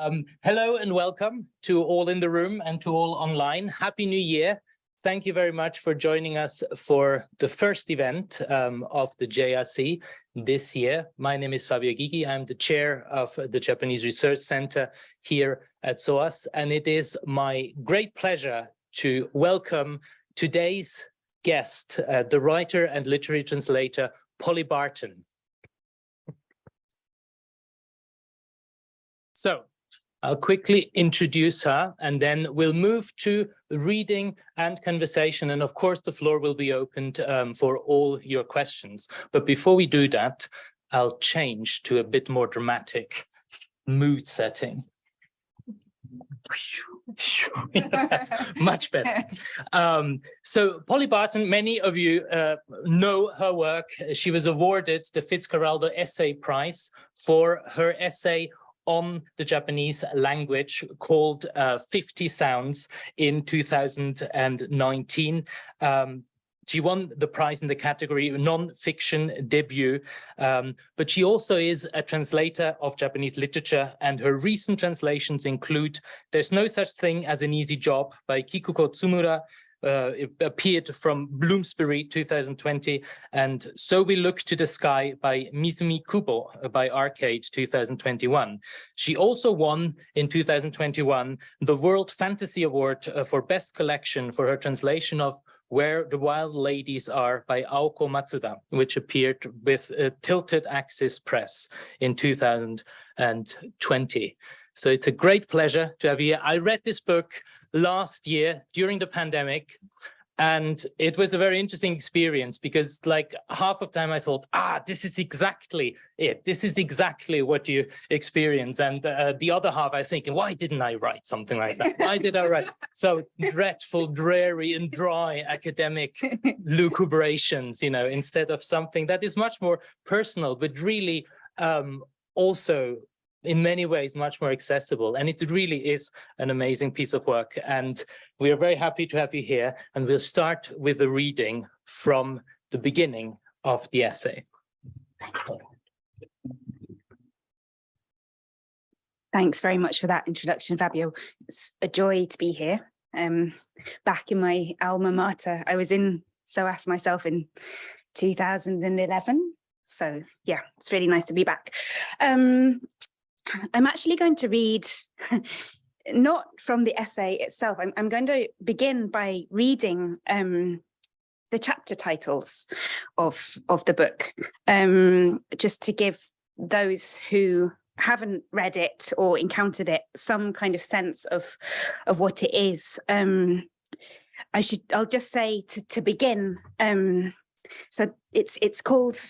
Um, hello and welcome to all in the room and to all online. Happy New Year. Thank you very much for joining us for the first event um, of the JRC this year. My name is Fabio Gygi. I'm the chair of the Japanese Research Center here at SOAS, and it is my great pleasure to welcome today's guest, uh, the writer and literary translator, Polly Barton. So I'll quickly introduce her and then we'll move to reading and conversation. And of course, the floor will be opened um, for all your questions. But before we do that, I'll change to a bit more dramatic mood setting. Much better. Um, so Polly Barton, many of you uh, know her work. She was awarded the Fitzcarraldo Essay Prize for her essay on the Japanese language called uh, 50 Sounds in 2019. Um, she won the prize in the category non-fiction debut, um, but she also is a translator of Japanese literature and her recent translations include There's No Such Thing as an Easy Job by Kikuko Tsumura, uh, appeared from Bloomsbury 2020 and So We Look to the Sky by Misumi Kubo uh, by Arcade 2021. She also won in 2021 the World Fantasy Award uh, for Best Collection for her translation of where the Wild Ladies Are by Aoko Matsuda, which appeared with uh, Tilted Axis Press in 2020. So it's a great pleasure to have you. I read this book last year during the pandemic. And it was a very interesting experience because like half of time I thought, ah, this is exactly it. This is exactly what you experience. And uh, the other half I think, why didn't I write something like that? Why did I write so dreadful, dreary and dry academic lucubrations, you know, instead of something that is much more personal, but really um, also in many ways much more accessible and it really is an amazing piece of work and we are very happy to have you here and we'll start with the reading from the beginning of the essay. Thanks very much for that introduction, Fabio. It's a joy to be here. Um, back in my alma mater, I was in So, SOAS myself in 2011. So yeah, it's really nice to be back. Um, I'm actually going to read not from the essay itself. I'm, I'm going to begin by reading um, the chapter titles of, of the book, um, just to give those who haven't read it or encountered it some kind of sense of, of what it is. Um, I should, I'll just say to, to begin, um, so it's it's called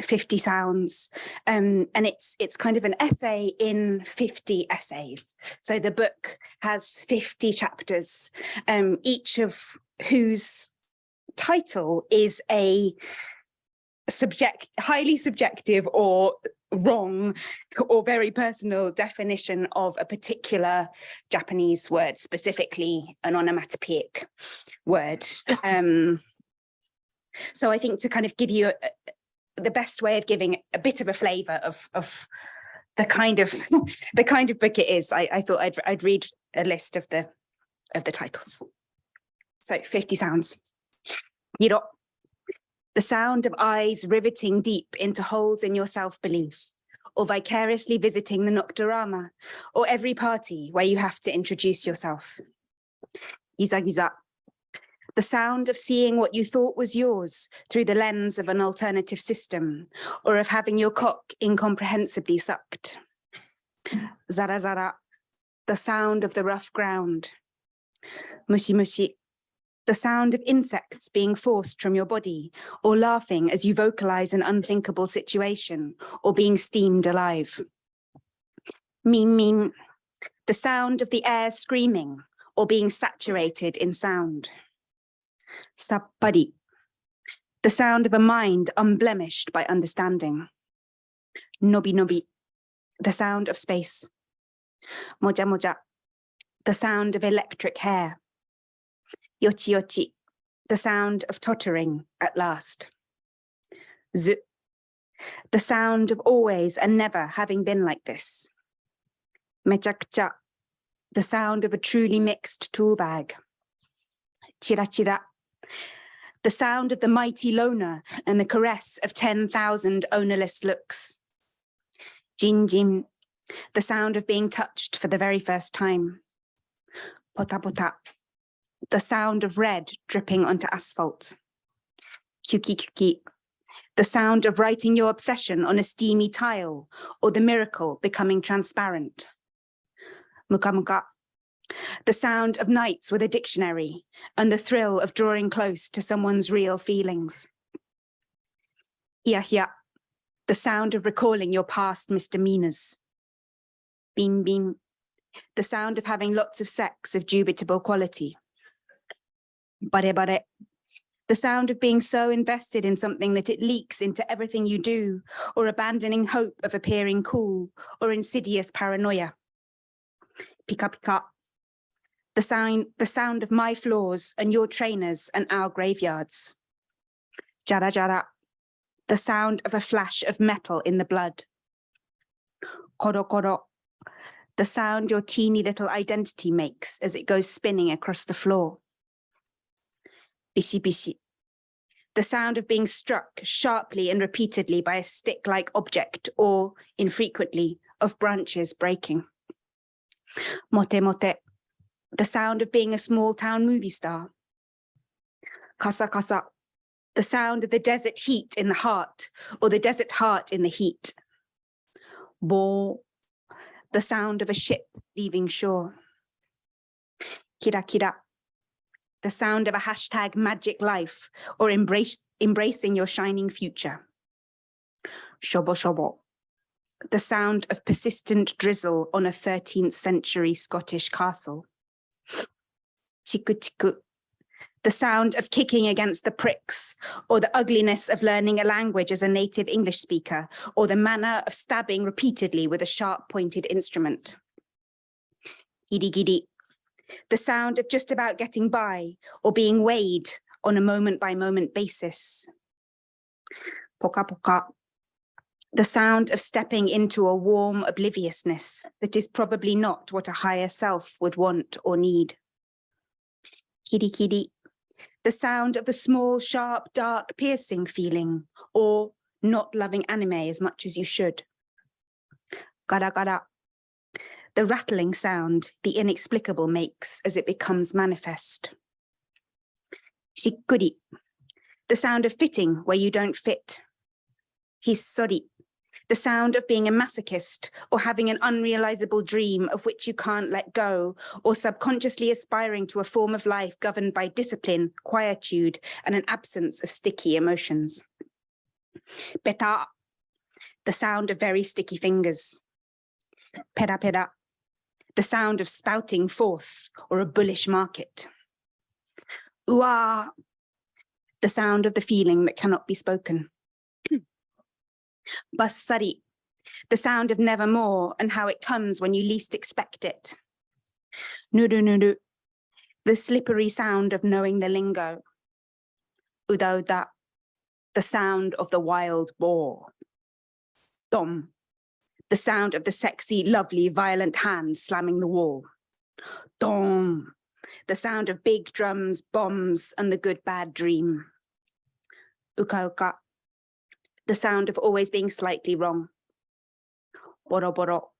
50 sounds. Um, and it's it's kind of an essay in 50 essays. So the book has 50 chapters. Um, each of whose title is a subject highly subjective or wrong or very personal definition of a particular Japanese word, specifically an onomatopoeic word. Um, so I think to kind of give you a, the best way of giving a bit of a flavor of, of the kind of the kind of book it is, I, I thought I'd, I'd read a list of the of the titles. So 50 sounds. You know, The sound of eyes riveting deep into holes in your self-belief, or vicariously visiting the Nocturama, or every party where you have to introduce yourself. Giza the sound of seeing what you thought was yours through the lens of an alternative system, or of having your cock incomprehensibly sucked. Zara zara, the sound of the rough ground. Mushi mushi, the sound of insects being forced from your body, or laughing as you vocalize an unthinkable situation, or being steamed alive. Ming ming, the sound of the air screaming, or being saturated in sound sappari, the sound of a mind unblemished by understanding. Nobi nobi, the sound of space. Moja moja, the sound of electric hair. Yochi yochi, the sound of tottering at last. Z, the sound of always and never having been like this. Mechakucha, the sound of a truly mixed tool bag. Chira chira, the sound of the mighty loner and the caress of 10,000 ownerless looks. Jin jin, the sound of being touched for the very first time. Pota pota, the sound of red dripping onto asphalt. Kyuki kyuki, the sound of writing your obsession on a steamy tile or the miracle becoming transparent. Muka muka, the sound of nights with a dictionary and the thrill of drawing close to someone's real feelings. Hia hia, the sound of recalling your past misdemeanors. Bim bim, the sound of having lots of sex of dubitable quality. Bare bare, the sound of being so invested in something that it leaks into everything you do, or abandoning hope of appearing cool, or insidious paranoia. Pika pika, the sound, the sound of my floors and your trainers and our graveyards. Jara jara, the sound of a flash of metal in the blood. Koro koro, the sound your teeny little identity makes as it goes spinning across the floor. Bishi bishi, the sound of being struck sharply and repeatedly by a stick-like object or, infrequently, of branches breaking. Mote mote, the sound of being a small town movie star. Kasa kasa, the sound of the desert heat in the heart or the desert heart in the heat. Bo, the sound of a ship leaving shore. Kira kira, the sound of a hashtag magic life or embrace, embracing your shining future. Shobo shobo, the sound of persistent drizzle on a 13th century Scottish castle. Chiku chiku, the sound of kicking against the pricks, or the ugliness of learning a language as a native English speaker, or the manner of stabbing repeatedly with a sharp pointed instrument. Giddy the sound of just about getting by or being weighed on a moment by moment basis. Poka poka, the sound of stepping into a warm obliviousness that is probably not what a higher self would want or need. Kiri kiri, the sound of the small, sharp, dark, piercing feeling, or not loving anime as much as you should. Gara gara, the rattling sound the inexplicable makes as it becomes manifest. Shikuri, the sound of fitting where you don't fit. Hisori, the sound of being a masochist or having an unrealizable dream of which you can't let go, or subconsciously aspiring to a form of life governed by discipline, quietude, and an absence of sticky emotions. Beta, the sound of very sticky fingers. Pera pera, the sound of spouting forth or a bullish market. Ua, the sound of the feeling that cannot be spoken. Bassari, the sound of nevermore and how it comes when you least expect it. Nuru nuru, the slippery sound of knowing the lingo. Uda uda, the sound of the wild boar. Dom, the sound of the sexy, lovely, violent hand slamming the wall. Dom, the sound of big drums, bombs, and the good bad dream. Uka uka, the sound of always being slightly wrong. Boro boro,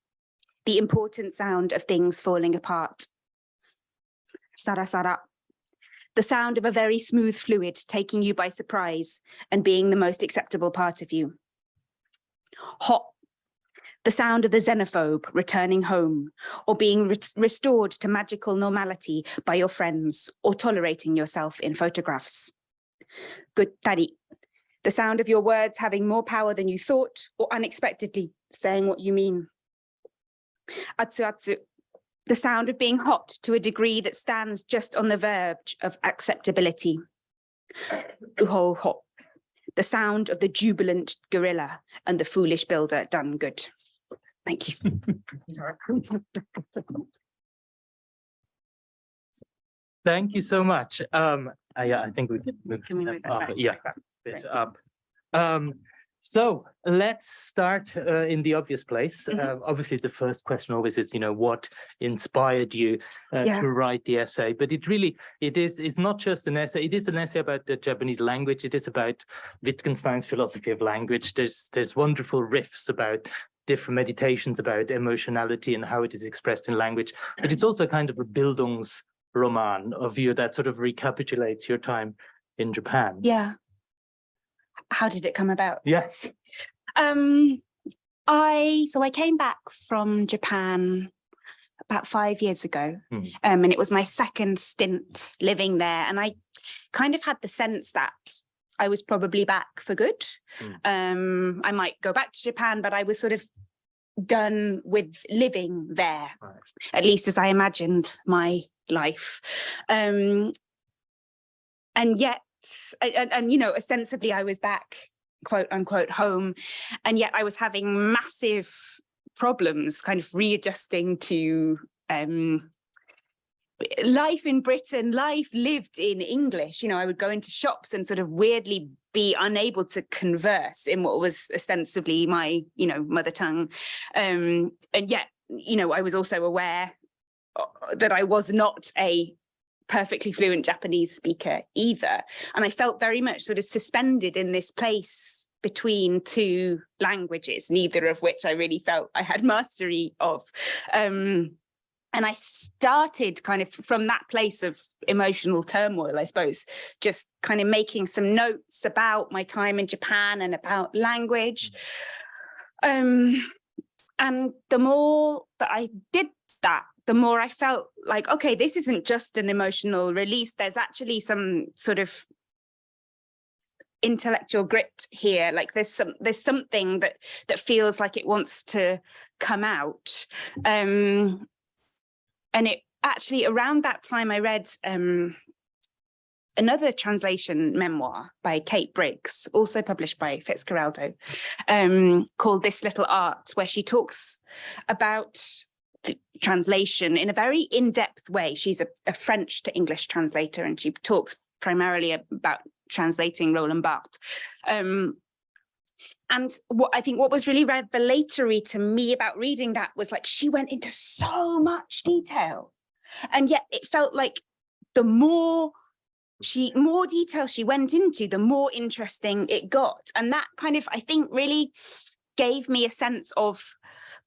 the important sound of things falling apart. Sara sara, the sound of a very smooth fluid taking you by surprise and being the most acceptable part of you. Hot, the sound of the xenophobe returning home or being re restored to magical normality by your friends or tolerating yourself in photographs. Good tari, the sound of your words having more power than you thought or unexpectedly saying what you mean. Atsu atsu, the sound of being hot to a degree that stands just on the verge of acceptability. Uho ho, the sound of the jubilant gorilla and the foolish builder done good. Thank you. Thank you so much. Um, I, I think we can move. Can we move that up, back? Yeah, Back, back, bit right. up. Um, So let's start uh, in the obvious place. Mhm. Uh, obviously, the first question always is, you know, what inspired you uh, Yeah. to write the essay? But it really, it is, it's not just an essay. It is an essay about the Japanese language. It is about Wittgenstein's philosophy of language. There's there's wonderful riffs about different meditations about emotionality and how it is expressed in language. But it's also kind of a Bildungsroman of you that sort of recapitulates your time in Japan. Yeah. How did it come about? Yes. Um, I so I came back from Japan about five years ago, Hmm. um, and it was my second stint living there, and I kind of had the sense that I was probably back for good. Hmm. Um, I might go back to Japan, but I was sort of done with living there, Right. at least as I imagined my life. Um, and yet, and- and, you know, ostensibly I was back, quote unquote, home, and yet I was having massive problems kind of readjusting to um, life in Britain, life lived in English. You know, I would go into shops and sort of weirdly be unable to converse in what was ostensibly my, you know, mother tongue. Um, and yet, you know, I was also aware uh, that I was not a perfectly fluent Japanese speaker either. And I felt very much sort of suspended in this place between two languages, neither of which I really felt I had mastery of. Um, and I started kind of from that place of emotional turmoil, I suppose, just kind of making some notes about my time in Japan and about language. Um, and the more that I did that, the more I felt like, okay, this isn't just an emotional release. There's actually some sort of intellectual grit here. Like there's some there's something that that feels like it wants to come out. Um, and it actually around that time I read um, another translation memoir by Kate Briggs, also published by Fitzcarraldo, um, called This Little Art, where she talks about translation in a very in-depth way. She's a, a French to English translator, and she talks primarily about translating Roland Barthes. Um, and what I think what was really revelatory to me about reading that was like she went into so much detail. And yet it felt like the more she more detail she went into, the more interesting it got. And that kind of, I think, really gave me a sense of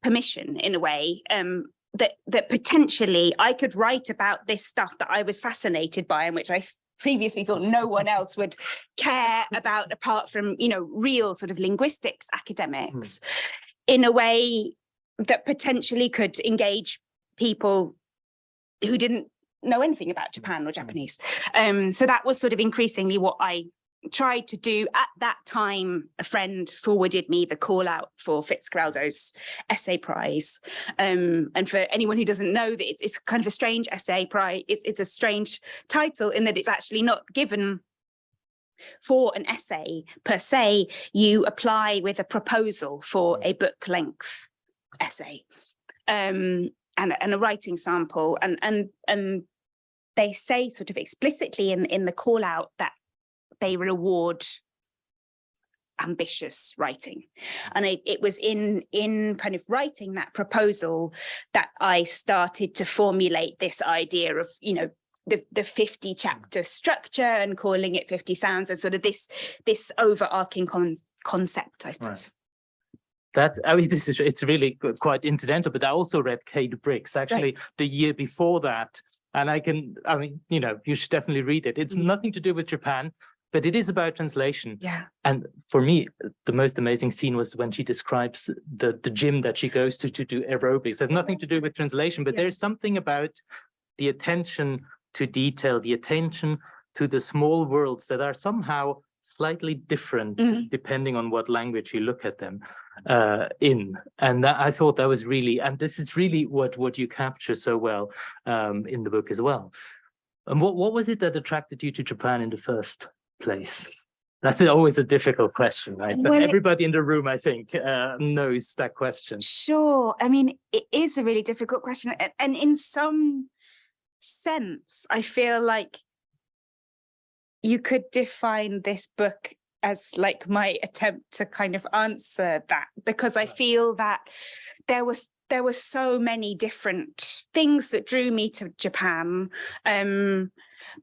permission in a way um, that that potentially I could write about this stuff that I was fascinated by and which I previously thought no one else would care about apart from, you know, real sort of linguistics academics in a way that potentially could engage people who didn't know anything about Japan or Japanese. Um, so that was sort of increasingly what I tried to do at that time a friend forwarded me the call out for Fitzcarraldo's essay prize. Um, and for anyone who doesn't know that it's, it's kind of a strange essay prize it's, it's a strange title in that it's actually not given for an essay per se. You apply with a proposal for a book length essay um, and, and a writing sample. And and and they say sort of explicitly in in the call out that they reward ambitious writing and it, it was in in kind of writing that proposal that I started to formulate this idea of you know the, the 50 chapter structure and calling it 50 sounds and sort of this this overarching con concept I suppose That's, I mean, this is, it's really quite incidental, but I also read Kate Briggs actually the year before that. And I can, I mean, you know, you should definitely read it. It's Mhm. nothing to do with Japan, but it is about translation. yeah And for me, the most amazing scene was when she describes the, the gym that she goes to to do aerobics. There's nothing to do with translation, but Yeah. there's something about the attention to detail, the attention to the small worlds that are somehow slightly different Mhm. depending on what language you look at them uh, in. And that, I thought that was really, and this is really what, what you capture so well um, in the book as well. And what, what was it that attracted you to Japan in the first place? That's always a difficult question, right? But Well, it- everybody in the room, I think, uh, knows that question. Sure. I mean, it is a really difficult question. And in some sense, I feel like you could define this book as like my attempt to kind of answer that because I feel that there was there were so many different things that drew me to Japan um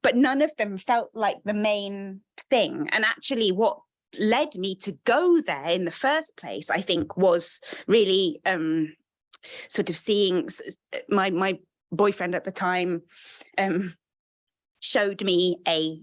but none of them felt like the main thing. And actually what led me to go there in the first place I think was really um sort of seeing my my boyfriend at the time um showed me a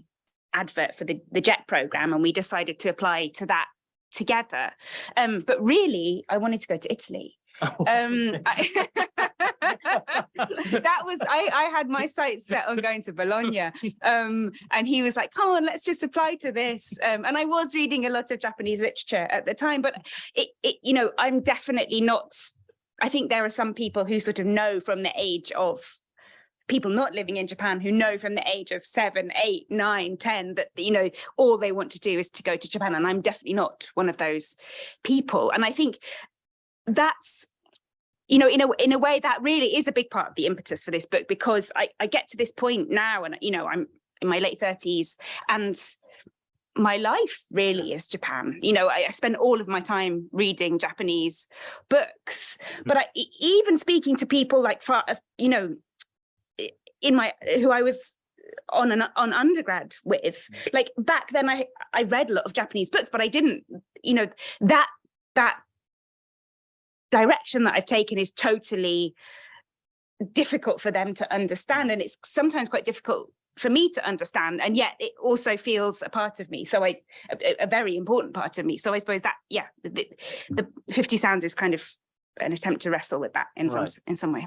advert for the the jet program and we decided to apply to that together. Um but really i wanted to go to italy um I- that was i i had my sights set on going to bologna um and he was like come on let's just apply to this um and i was reading a lot of japanese literature at the time but it, it you know i'm definitely not i think there are some people who sort of know from the age of people not living in Japan who know from the age of seven, eight, nine, ten that you know all they want to do is to go to Japan, and I'm definitely not one of those people. And I think that's you know in a in a way that really is a big part of the impetus for this book because I, I get to this point now, and you know I'm in my late thirties, and my life really is Japan. You know, I, I spend all of my time reading Japanese books, mm. but I, even speaking to people like far as you know in my who I was on an on undergrad with mm. like back then I I read a lot of Japanese books but I didn't you know that that direction that I've taken is totally difficult for them to understand and it's sometimes quite difficult for me to understand and yet it also feels a part of me so I a, a very important part of me so I suppose that yeah the, the 50 sounds is kind of an attempt to wrestle with that in some Right. s- in some way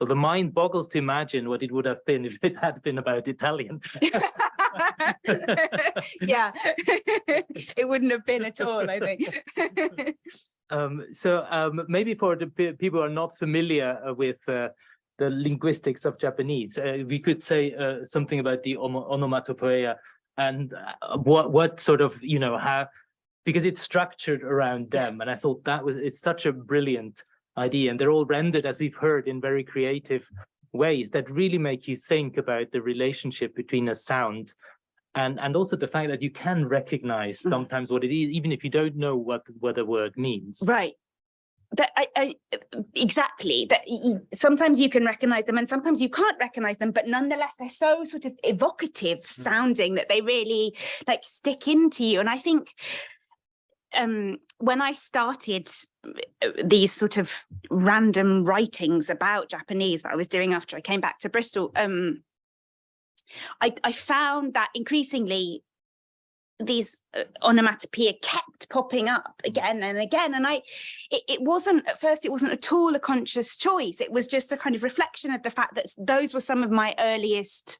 So the mind boggles to imagine what it would have been if it had been about Italian. yeah, it wouldn't have been at all, I think. Um, so um, maybe for the people who are not familiar uh, with uh, the linguistics of Japanese, uh, we could say uh, something about the ono- onomatopoeia and uh, what what sort of you know how because it's structured around them, and I thought that was it's such a brilliant idea, and they're all rendered as we've heard in very creative ways that really make you think about the relationship between a sound and and also the fact that you can recognize Mm. sometimes what it is even if you don't know what what the word means right. That I, I exactly that y- y- sometimes you can recognize them and sometimes you can't recognize them, but nonetheless they're so sort of evocative sounding that they really like stick into you. And I think um when I started uh, these sort of random writings about Japanese that I was doing after I came back to Bristol, um, I, I found that increasingly these uh, onomatopoeia kept popping up again and again. And I, it, it wasn't, at first, it wasn't at all a conscious choice. It was just a kind of reflection of the fact that those were some of my earliest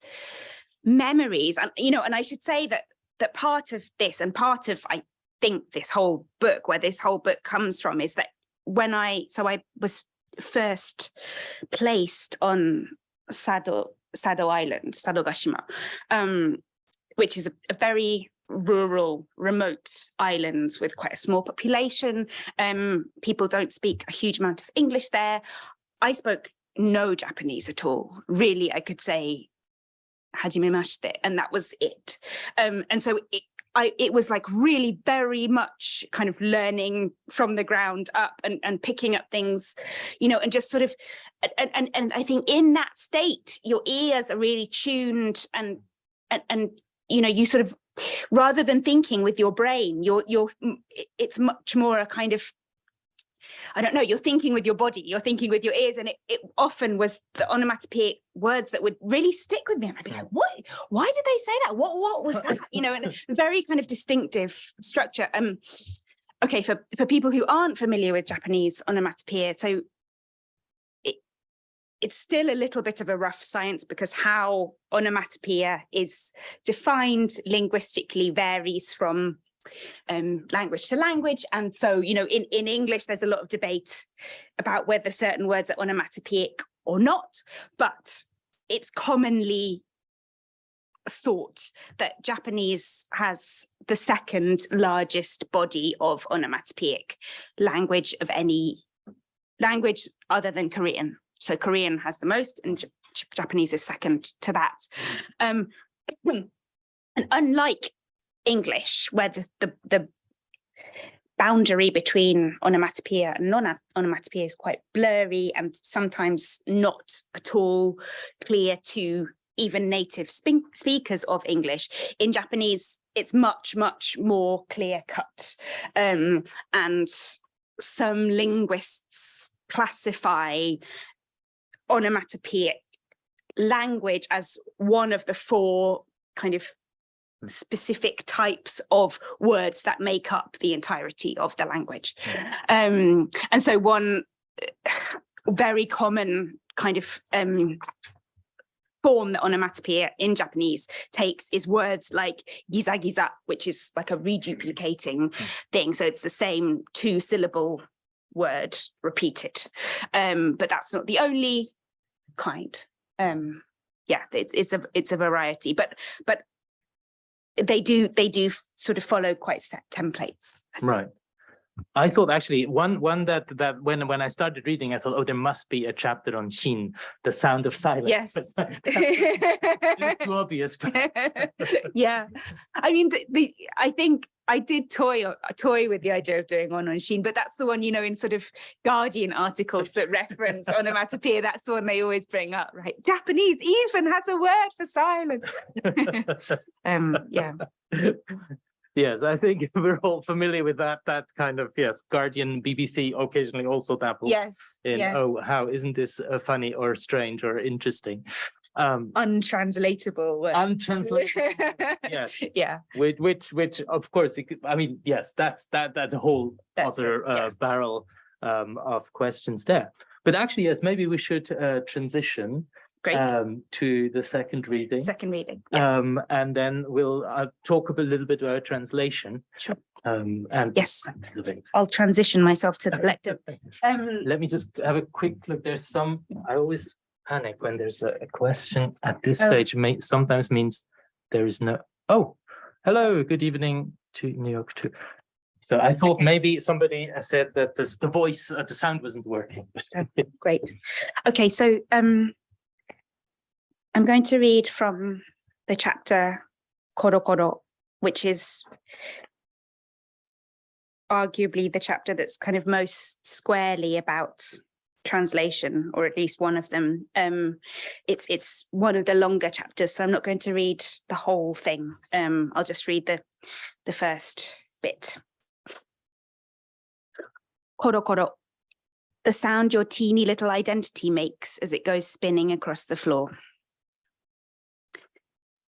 memories. And, you know, and I should say that, that part of this and part of, I think this whole book, where this whole book comes from is that when I, so I was first placed on Sado, Sado Island, Sadogashima, um, which is a, a very rural, remote islands with quite a small population. Um, people don't speak a huge amount of English there. I spoke no Japanese at all. Really, I could say hajime mashite, and that was it. Um, and so it, I, it was like really very much kind of learning from the ground up and, and picking up things, you know, and just sort of, and, and, and I think in that state, your ears are really tuned and, and, and, you know, you sort of, rather than thinking with your brain, you're, you're, it's much more a kind of, I don't know, you're thinking with your body, you're thinking with your ears. And it, it often was the onomatopoeic words that would really stick with me. And I'd be like, what, why did they say that? What, what was that? You know, and a very kind of distinctive structure. Um, okay, for, for people who aren't familiar with Japanese onomatopoeia, so it's still a little bit of a rough science because how onomatopoeia is defined linguistically varies from um, language to language. And so, you know, in, in English, there's a lot of debate about whether certain words are onomatopoeic or not, but it's commonly thought that Japanese has the second largest body of onomatopoeic language of any language other than Korean. So Korean has the most and J- Japanese is second to that. Um, and unlike English, where the, the, the boundary between onomatopoeia and non-onomatopoeia is quite blurry and sometimes not at all clear to even native speakers of English. In Japanese, it's much, much more clear cut. Um, and some linguists classify onomatopoeic language as one of the four kind of specific types of words that make up the entirety of the language. Um, and so one uh, very common kind of um, form that onomatopoeia in Japanese takes is words like giza giza, which is like a reduplicating thing. So it's the same two syllable word repeated. Um, but that's not the only kind. Um, yeah, it's, it's a it's a variety, but but they do they do sort of follow quite set templates. Right. I thought actually one one that that when when I started reading, I thought, oh, there must be a chapter on Shin, the sound of silence. Yes. Too obvious. yeah, I mean, the, the I think I did toy toy with the idea of doing one on Sheen, but that's the one you know in sort of Guardian articles that reference onomatopoeia. That's the one they always bring up, right? Japanese even has a word for silence. Um, yeah, Yes, I think we're all familiar with that, that kind of, yes, Guardian, BBC occasionally also dabble yes, in, yes. oh, how, isn't this uh, funny or strange or interesting? Um, untranslatable words. Untranslatable, yes. yeah, which, which, which, of course, could- I mean, yes, that's, that, that's a whole That's it, other uh, barrel um, of questions there. But actually, yes, maybe we should uh, transition great. um, to the second reading. Second reading. Yes. Um, and then we'll uh, talk a little bit about translation. Sure. Um, and. Yes. I'll transition myself to the. Um, Let me just have a quick look. There's some, I always panic when there's a, a question at this Oh. stage, may, sometimes means there is no, oh, hello, good evening to New York too. So I thought Okay. maybe somebody said that this, the voice, uh, the sound wasn't working. Great. Okay, so um, I'm going to read from the chapter Koro Koro, which is arguably the chapter that's kind of most squarely about translation, or at least one of them. Um, it's it's one of the longer chapters, so I'm not going to read the whole thing. Um, I'll just read the the first bit. Koro Koro the sound your teeny little identity makes as it goes spinning across the floor.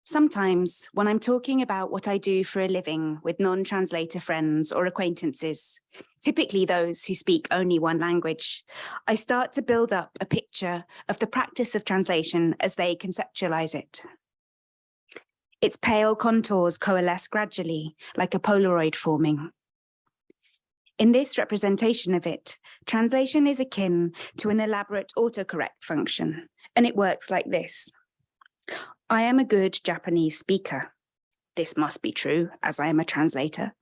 Sometimes when I'm talking about what I do for a living with non-translator friends or acquaintances, typically those who speak only one language, I start to build up a picture of the practice of translation as they conceptualize it. Its pale contours coalesce gradually like a Polaroid forming. In this representation of it, translation is akin to an elaborate autocorrect function, and it works like this. I am a good Japanese speaker. This must be true, as I am a translator.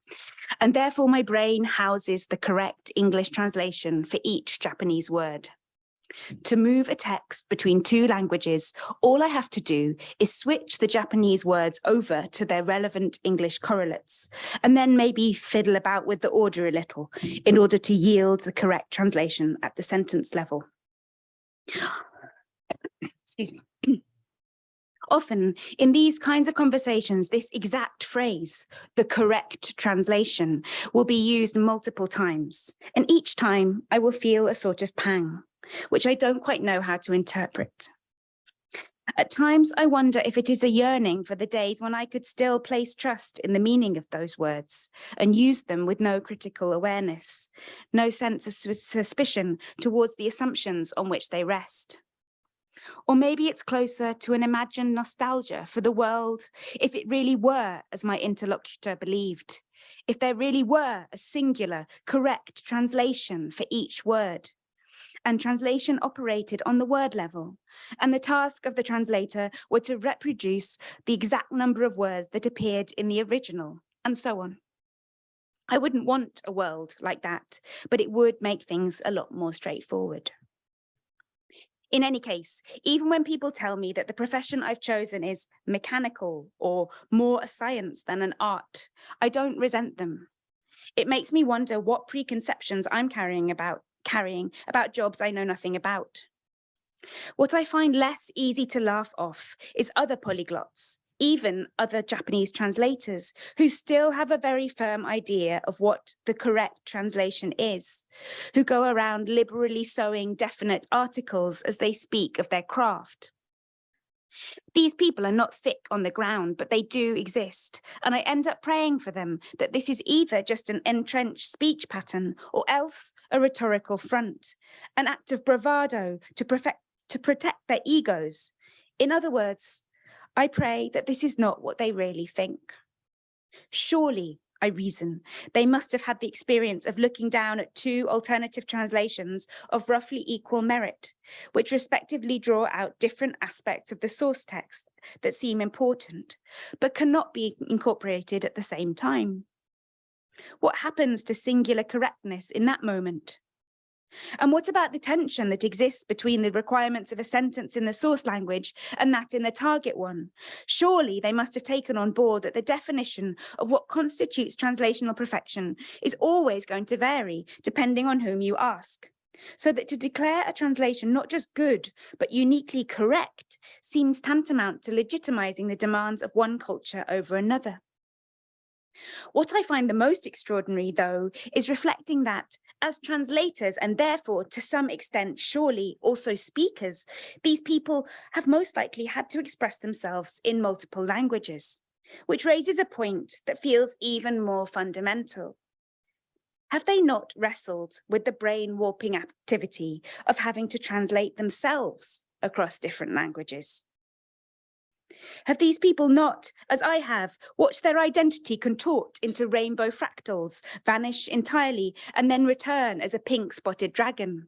And therefore my brain houses the correct English translation for each Japanese word. To move a text between two languages, all I have to do is switch the Japanese words over to their relevant English correlates, and then maybe fiddle about with the order a little in order to yield the correct translation at the sentence level. Excuse me. Often in these kinds of conversations, this exact phrase, the correct translation, will be used multiple times. And each time I will feel a sort of pang, which I don't quite know how to interpret. At times, I wonder if it is a yearning for the days when I could still place trust in the meaning of those words and use them with no critical awareness, no sense of sus- suspicion towards the assumptions on which they rest. Or maybe it's closer to an imagined nostalgia for the world if it really were as my interlocutor believed, if there really were a singular, correct translation for each word and translation operated on the word level. And the task of the translator were to reproduce the exact number of words that appeared in the original, and so on. I wouldn't want a world like that, but it would make things a lot more straightforward. In any case, even when people tell me that the profession I've chosen is mechanical or more a science than an art, I don't resent them. It makes me wonder what preconceptions I'm carrying about carrying about jobs I know nothing about. What I find less easy to laugh off is other polyglots, even other Japanese translators who still have a very firm idea of what the correct translation is, who go around liberally sowing definite articles as they speak of their craft. These people are not thick on the ground, but they do exist. And I end up praying for them that this is either just an entrenched speech pattern or else a rhetorical front, an act of bravado to, perfect, to protect their egos. In other words, I pray that this is not what they really think. Surely, I reason, they must have had the experience of looking down at two alternative translations of roughly equal merit, which respectively draw out different aspects of the source text that seem important, but cannot be incorporated at the same time. What happens to singular correctness in that moment? And what about the tension that exists between the requirements of a sentence in the source language and that in the target one? Surely they must have taken on board that the definition of what constitutes translational perfection is always going to vary depending on whom you ask. So that to declare a translation not just good, but uniquely correct seems tantamount to legitimizing the demands of one culture over another. What I find the most extraordinary, though, is reflecting that as translators and therefore to some extent surely also speakers, these people have most likely had to express themselves in multiple languages, which raises a point that feels even more fundamental. Have they not wrestled with the brain warping activity of having to translate themselves across different languages? Have these people not, as I have, watched their identity contort into rainbow fractals, vanish entirely, and then return as a pink spotted dragon?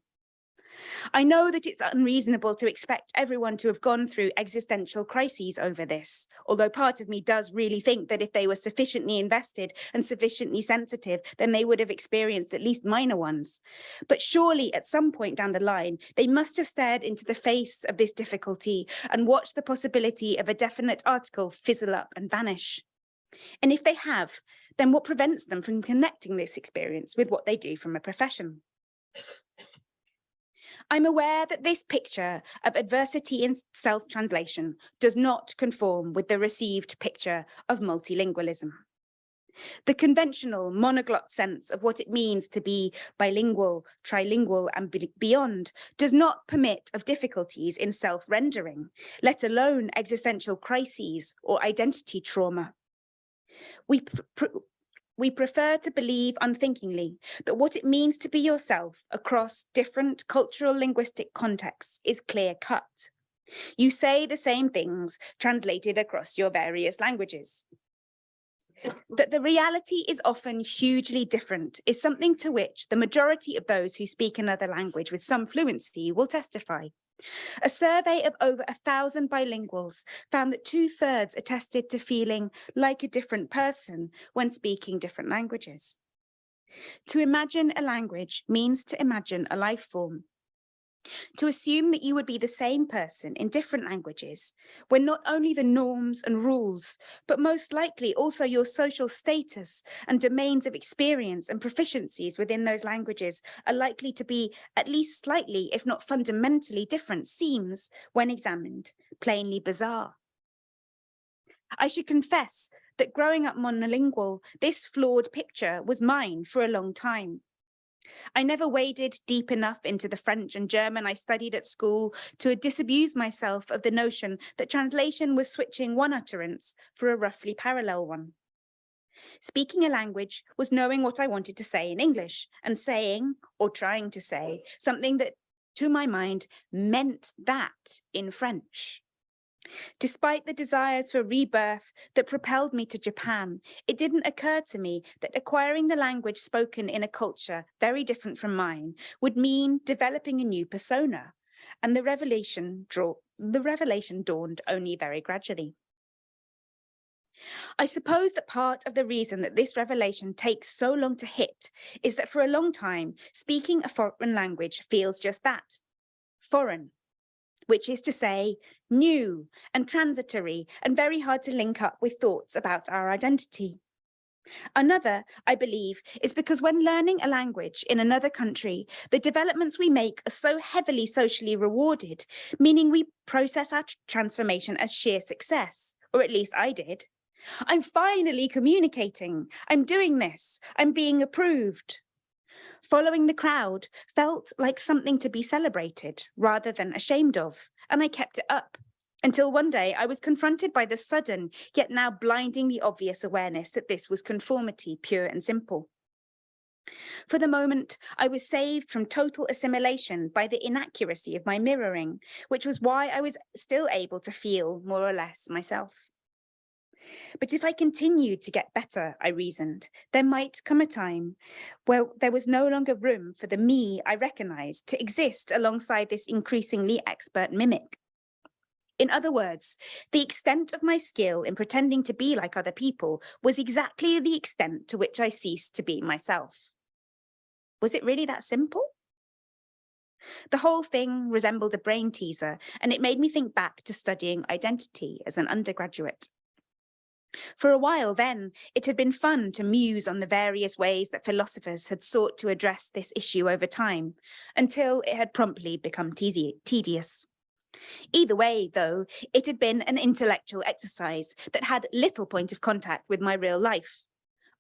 I know that it's unreasonable to expect everyone to have gone through existential crises over this, although part of me does really think that if they were sufficiently invested and sufficiently sensitive, then they would have experienced at least minor ones. But surely at some point down the line, they must have stared into the face of this difficulty and watched the possibility of a definite article fizzle up and vanish. And if they have, then what prevents them from connecting this experience with what they do from a profession? I'm aware that this picture of adversity in self-translation does not conform with the received picture of multilingualism. The conventional monoglot sense of what it means to be bilingual, trilingual and beyond does not permit of difficulties in self-rendering, let alone existential crises or identity trauma. We, we prefer to believe unthinkingly that what it means to be yourself across different cultural linguistic contexts is clear cut. You say the same things translated across your various languages. That the reality is often hugely different is something to which the majority of those who speak another language with some fluency will testify. A survey of over a thousand bilinguals found that two thirds attested to feeling like a different person when speaking different languages. To imagine a language means to imagine a life form, to assume that you would be the same person in different languages, when not only the norms and rules, but most likely also your social status and domains of experience and proficiencies within those languages are likely to be at least slightly, if not fundamentally different, seems, when examined, plainly bizarre. I should confess that growing up monolingual, this flawed picture was mine for a long time. I never waded deep enough into the French and German I studied at school to disabuse myself of the notion that translation was switching one utterance for a roughly parallel one. Speaking a language was knowing what I wanted to say in English and saying, or trying to say, something that, to my mind, meant that in French. Despite the desires for rebirth that propelled me to Japan, it didn't occur to me that acquiring the language spoken in a culture very different from mine would mean developing a new persona. And the revelation, draw, the revelation dawned only very gradually. I suppose that part of the reason that this revelation takes so long to hit is that for a long time, speaking a foreign language feels just that, foreign, which is to say new and transitory and very hard to link up with thoughts about our identity. Another, I believe, is because when learning a language in another country, the developments we make are so heavily socially rewarded, meaning we process our transformation as sheer success, or at least I did. I'm finally communicating. I'm doing this. I'm being approved. Following the crowd felt like something to be celebrated rather than ashamed of, and I kept it up until one day I was confronted by the sudden, yet now blindingly obvious awareness that this was conformity, pure and simple. For the moment, I was saved from total assimilation by the inaccuracy of my mirroring, which was why I was still able to feel more or less myself. But if I continued to get better, I reasoned, there might come a time where there was no longer room for the me I recognized to exist alongside this increasingly expert mimic. In other words, the extent of my skill in pretending to be like other people was exactly the extent to which I ceased to be myself. Was it really that simple? The whole thing resembled a brain teaser, and it made me think back to studying identity as an undergraduate. For a while then, it had been fun to muse on the various ways that philosophers had sought to address this issue over time, until it had promptly become tedious. Either way, though, it had been an intellectual exercise that had little point of contact with my real life.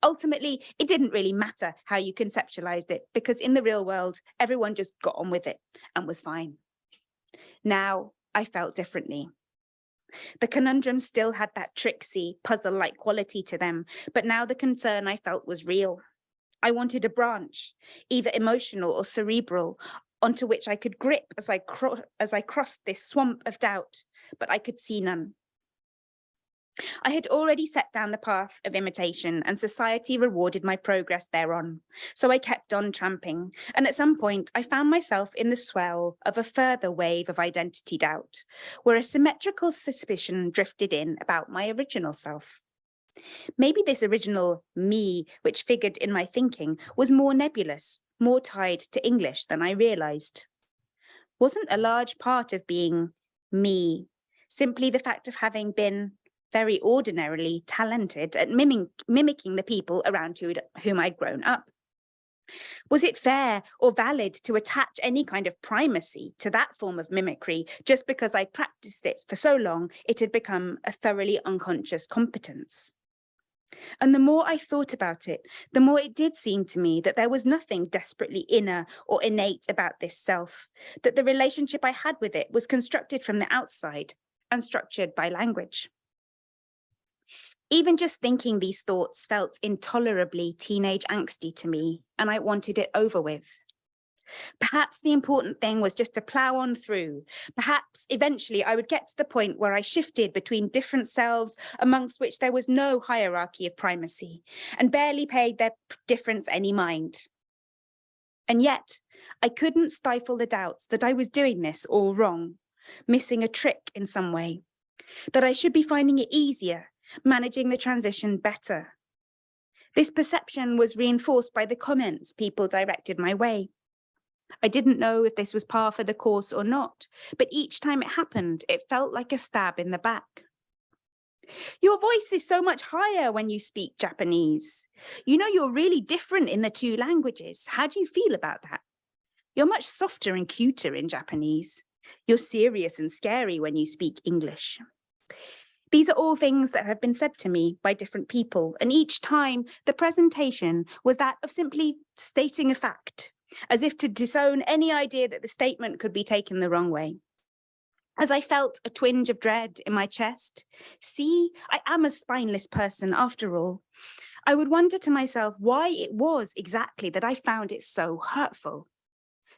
Ultimately, it didn't really matter how you conceptualized it, because in the real world, everyone just got on with it and was fine. Now, I felt differently. The conundrums still had that tricksy, puzzle-like quality to them, but now the concern I felt was real. I wanted a branch, either emotional or cerebral, onto which I could grip as I, as I crossed this swamp of doubt, but I could see none. I had already set down the path of imitation and society rewarded my progress thereon. So I kept on tramping. And at some point I found myself in the swell of a further wave of identity doubt, where a symmetrical suspicion drifted in about my original self. Maybe this original me, which figured in my thinking, was more nebulous, more tied to English than I realized. Wasn't a large part of being me simply the fact of having been very ordinarily talented at mimic mimicking the people around who, whom I'd grown up? Was it fair or valid to attach any kind of primacy to that form of mimicry just because I practiced it for so long it had become a thoroughly unconscious competence? And the more I thought about it, the more it did seem to me that there was nothing desperately inner or innate about this self, that the relationship I had with it was constructed from the outside and structured by language. Even just thinking these thoughts felt intolerably teenage angsty to me, and I wanted it over with. Perhaps the important thing was just to plow on through. Perhaps eventually I would get to the point where I shifted between different selves amongst which there was no hierarchy of primacy and barely paid their difference any mind. And yet I couldn't stifle the doubts that I was doing this all wrong, missing a trick in some way, that I should be finding it easier, managing the transition better. This perception was reinforced by the comments people directed my way. I didn't know if this was par for the course or not, but each time it happened, it felt like a stab in the back. Your voice is so much higher when you speak Japanese. You know, you're really different in the two languages. How do you feel about that? You're much softer and cuter in Japanese. You're serious and scary when you speak English. These are all things that have been said to me by different people, and each time the presentation was that of simply stating a fact, as if to disown any idea that the statement could be taken the wrong way. As I felt a twinge of dread in my chest, see, I am a spineless person after all. I would wonder to myself why it was exactly that I found it so hurtful.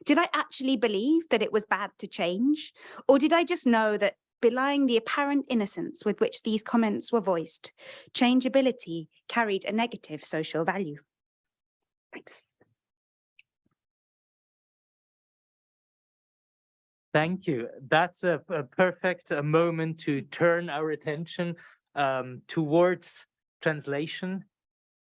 Did I actually believe that it was bad to change? Or did I just know that belying the apparent innocence with which these comments were voiced, changeability carried a negative social value? Thanks. Thank you. That's a, a perfect uh, moment to turn our attention um, towards translation,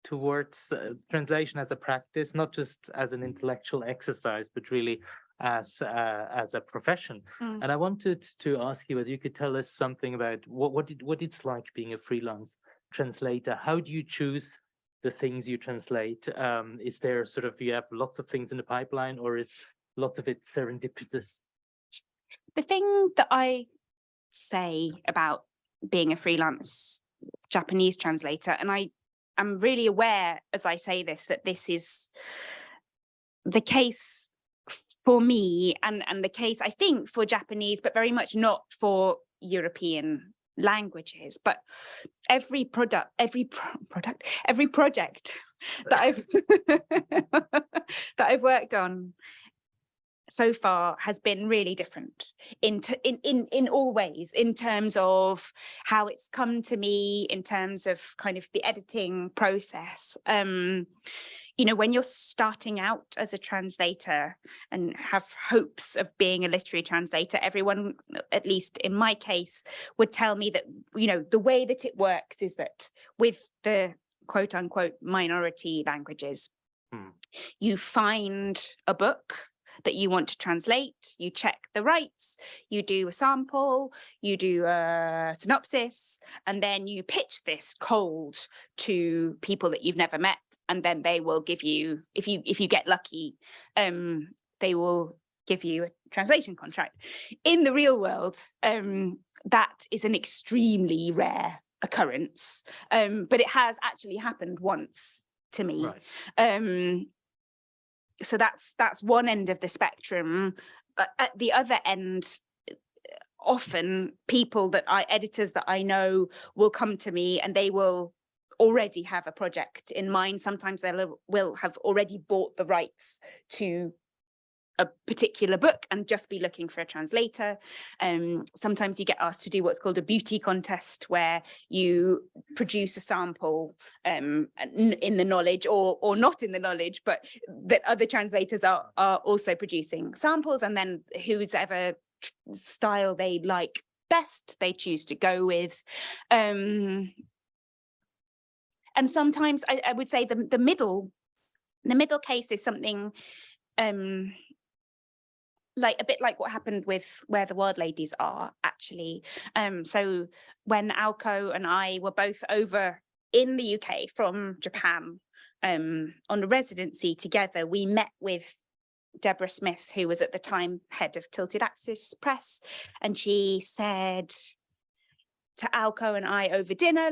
towards uh, translation as a practice, not just as an intellectual exercise, but really as uh, as a profession. Mm. And I wanted to ask you whether you could tell us something about what what it, what it's like being a freelance translator. How do you choose the things you translate? Um, is there sort of you have lots of things in the pipeline, or is lots of it serendipitous? The thing that I say about being a freelance Japanese translator, and I am really aware as I say this, that this is the case for me and, and the case, I think, for Japanese, but very much not for European languages. But every product, every pro product, every project that I've that I've worked on so far has been really different in, in in in all ways in terms of how it's come to me in terms of kind of the editing process um you know when you're starting out as a translator and have hopes of being a literary translator everyone at least in my case would tell me that you know the way that it works is that with the quote unquote minority languages Hmm. you find a book that you want to translate, you check the rights, you do a sample, you do a synopsis, and then you pitch this cold to people that you've never met, and then they will give you, if you if you get lucky, um, they will give you a translation contract. In the real world, um, that is an extremely rare occurrence, um, but it has actually happened once to me. Right. Um, so that's that's one end of the spectrum. But at the other end, often people that I editors that I know will come to me and they will already have a project in mind. Sometimes they will have already bought the rights to a particular book and just be looking for a translator. Um, sometimes you get asked to do what's called a beauty contest where you produce a sample um, in the knowledge or or not in the knowledge, but that other translators are, are also producing samples and then who's ever style they like best they choose to go with. Um, and sometimes I, I would say the, the middle, the middle case is something um, like a bit like what happened with where the wild ladies are actually. Um so when Aoko and I were both over in the UK from Japan um on a residency together we met with Deborah Smith who was at the time head of Tilted Axis Press and she said to Aoko and I over dinner,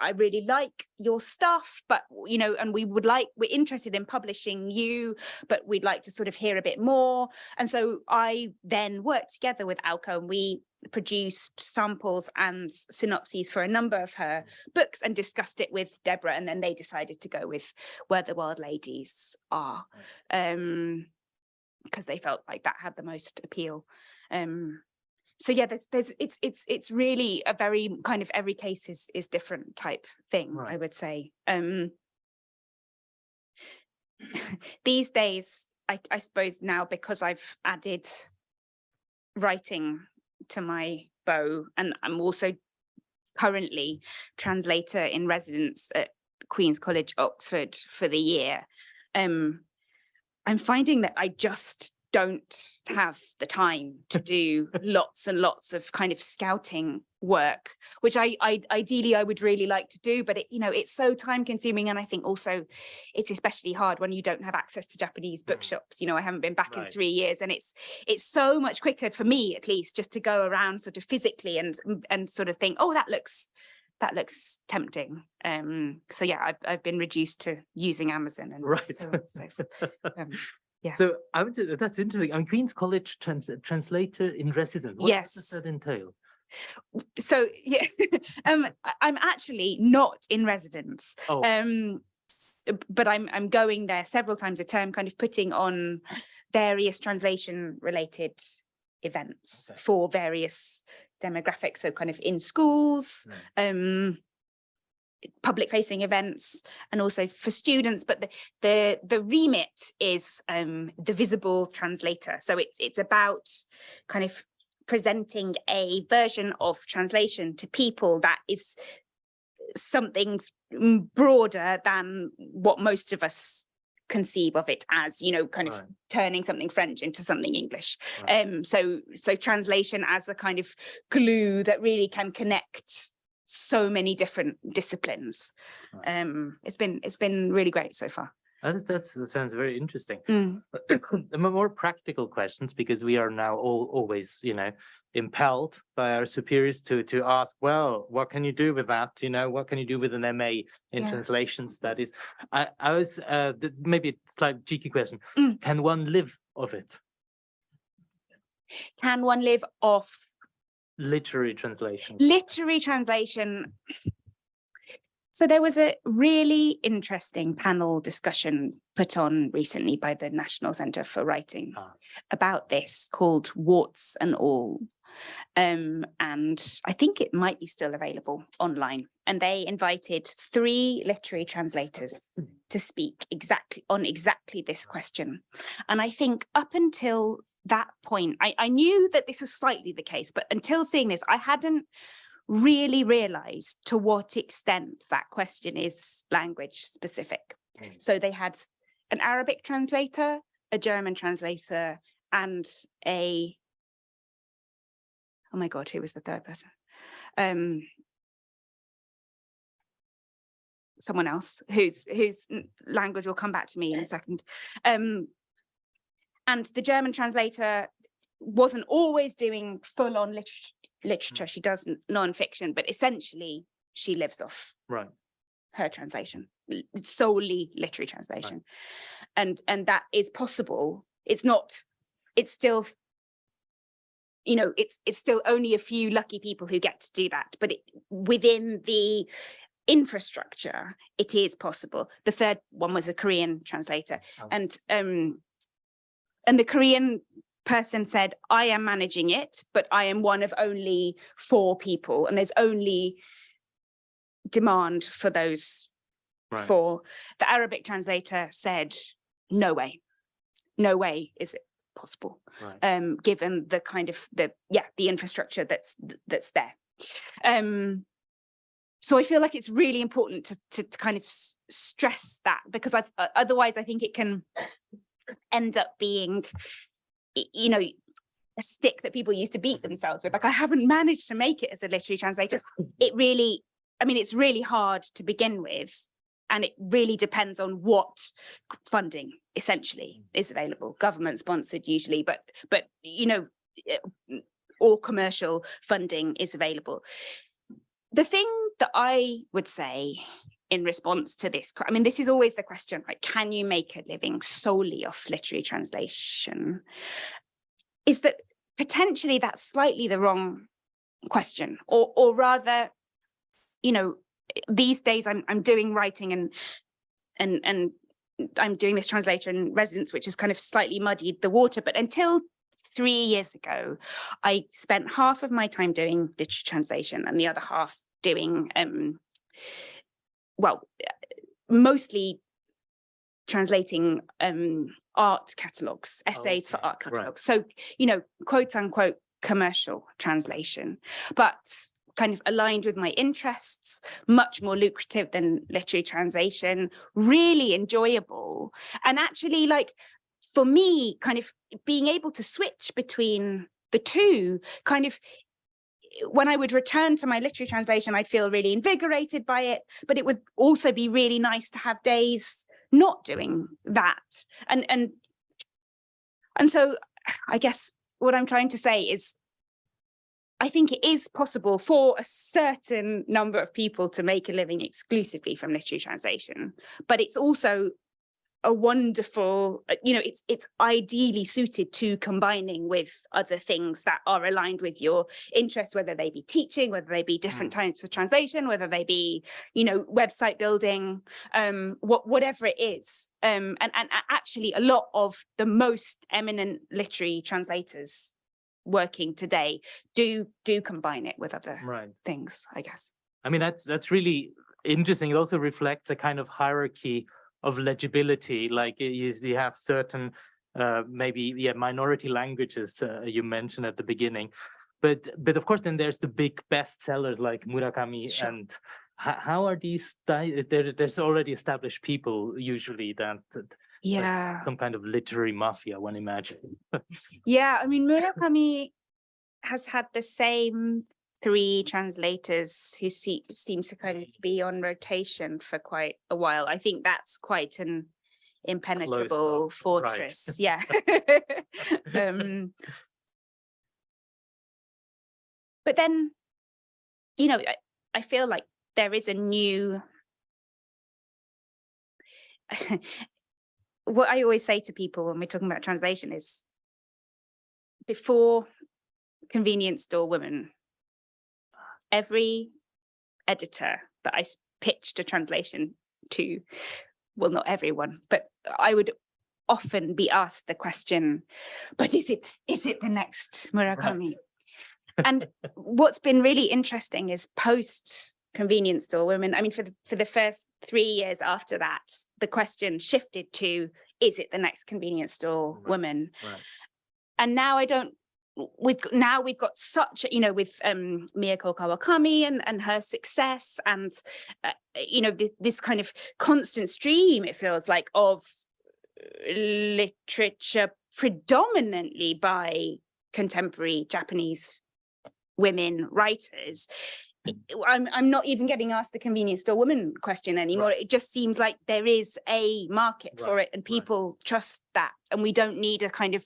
I really like your stuff, but you know, and we would like, we're interested in publishing you, but we'd like to sort of hear a bit more. And so I then worked together with Aoko and we produced samples and synopses for a number of her books and discussed it with Deborah. And then they decided to go with Where the Wild Ladies Are, um, because they felt like that had the most appeal. Um, so yeah, there's, there's it's it's it's really a very kind of every case is is different type thing, I would say. Um, these days, I, I suppose now because I've added writing to my bow, and I'm also currently translator in residence at Queen's College, Oxford for the year. Um, I'm finding that I just don't have the time to do lots and lots of kind of scouting work, which I, I ideally I would really like to do, but it, you know, it's so time consuming. And I think also it's especially hard when you don't have access to Japanese Mm. bookshops. You know, I haven't been back in three years and it's it's so much quicker for me at least just to go around sort of physically and and sort of think, oh, that looks that looks tempting. Um, so yeah, I've I've been reduced to using Amazon and Right. so, so um, yeah. So I would say that's interesting. I mean, Queen's College trans translator in residence. What Yes. does that entail? so yeah um i'm actually not in residence Oh, um but i'm i'm going there several times a term kind of putting on various translation related events Okay. for various demographics so kind of in schools um public facing events and also for students but the the the remit is um the visible translator so it's it's about kind of presenting a version of translation to people that is something broader than what most of us conceive of it as, you know, kind of turning something French into something English. Right. Um, so so translation as a kind of glue that really can connect so many different disciplines. Right. Um, it's been it's been really great so far. That's, that's, that sounds very interesting. Mm, more practical questions, because we are now all always, you know, impelled by our superiors to to ask, well, what can you do with that? You know, what can you do with an MA in Yeah. translation studies? I, I was uh, maybe a slight cheeky question. Mm. Can one live of it? Can one live off Literary translation. literary translation? So there was a really interesting panel discussion put on recently by the National Centre for Writing Ah. about this called Warts and All. Um, and I think it might be still available online. And they invited three literary translators to speak exactly on exactly this question. And I think up until that point, I, I knew that this was slightly the case, but until seeing this, I hadn't really realized to what extent that question is language specific. Mm. So they had an Arabic translator, a German translator, and a oh my god, who was the third person? Um someone else whose whose language will come back to me in a second. Um and the German translator wasn't always doing full on lit- literature. She does non-fiction, but essentially she lives off Right. her translation, solely literary translation. And and that is possible. It's not, it's still, you know, it's it's still only a few lucky people who get to do that, but it, within the infrastructure, it is possible. The third one was a Korean translator Oh. and um and the Korean person said, I am managing it, but I am one of only four people and there's only demand for those Right. four. The Arabic translator said, no way, no way is it possible, Right. um, given the kind of the, yeah, the infrastructure that's, that's there. Um, so I feel like it's really important to, to, to kind of stress that because I, otherwise I think it can end up being, you know, a stick that people used to beat themselves with. Like, I haven't managed to make it as a literary translator. It really, I mean, it's really hard to begin with. And it really depends on what funding essentially is available, government sponsored usually, but, but, you know, eh, or commercial funding is available. The thing that I would say in response to this, I mean, this is always the question, right? Can you make a living solely off literary translation? Is that potentially that's slightly the wrong question, or or rather, you know, these days I'm I'm doing writing and and and I'm doing this translator in residence, which has kind of slightly muddied the water. But until three years ago, I spent half of my time doing literature translation and the other half doing, um, well, mostly translating um, art catalogs, essays for okay, art right. catalogs. So, you know, quote unquote commercial translation, but kind of aligned with my interests, much more lucrative than literary translation, really enjoyable. And actually like for me, kind of being able to switch between the two kind of when I would return to my literary translation, I'd feel really invigorated by it, but it would also be really nice to have days not doing that. And and and so I guess what I'm trying to say is I think it is possible for a certain number of people to make a living exclusively from literary translation, but it's also a wonderful, uh, you know, it's it's ideally suited to combining with other things that are aligned with your interests, whether they be teaching, whether they be different types of translation, whether they be, you know, website building, um, what whatever it is. Um, and, and actually a lot of the most eminent literary translators working today do do combine it with other Right. things, I guess. I mean, that's that's really interesting. It also reflects a kind of hierarchy of legibility. Like y- you, have certain, uh, maybe yeah, minority languages uh, you mentioned at the beginning, but but of course then there's the big bestsellers like Murakami Sure. and. How are these? There, there's already established people usually that that Yeah. some kind of literary mafia, one imagine. Yeah, I mean, Murakami has had the same three translators who see, seem to kind of be on rotation for quite a while. I think that's quite an impenetrable off, right. fortress. Yeah. um, but then, you know, I, I feel like there is a new what I always say to people when we're talking about translation is before convenience store women, every editor that I pitched a translation to, well, not everyone, but I would often be asked the question, but is it is it the next Murakami? and what's been really interesting is post convenience store women. I mean, for the, for the first three years after that, the question shifted to, is it the next convenience store Right, woman? right. And now I don't, we've, now we've got such, a- you know, with um, Mieko Kawakami and, and her success and, uh, you know, this, this kind of constant stream, it feels like, of uh, literature predominantly by contemporary Japanese women writers. I'm I'm not even getting asked the convenience store woman question anymore. It just seems like there is a market for it and right. people trust that. And we don't need a kind of,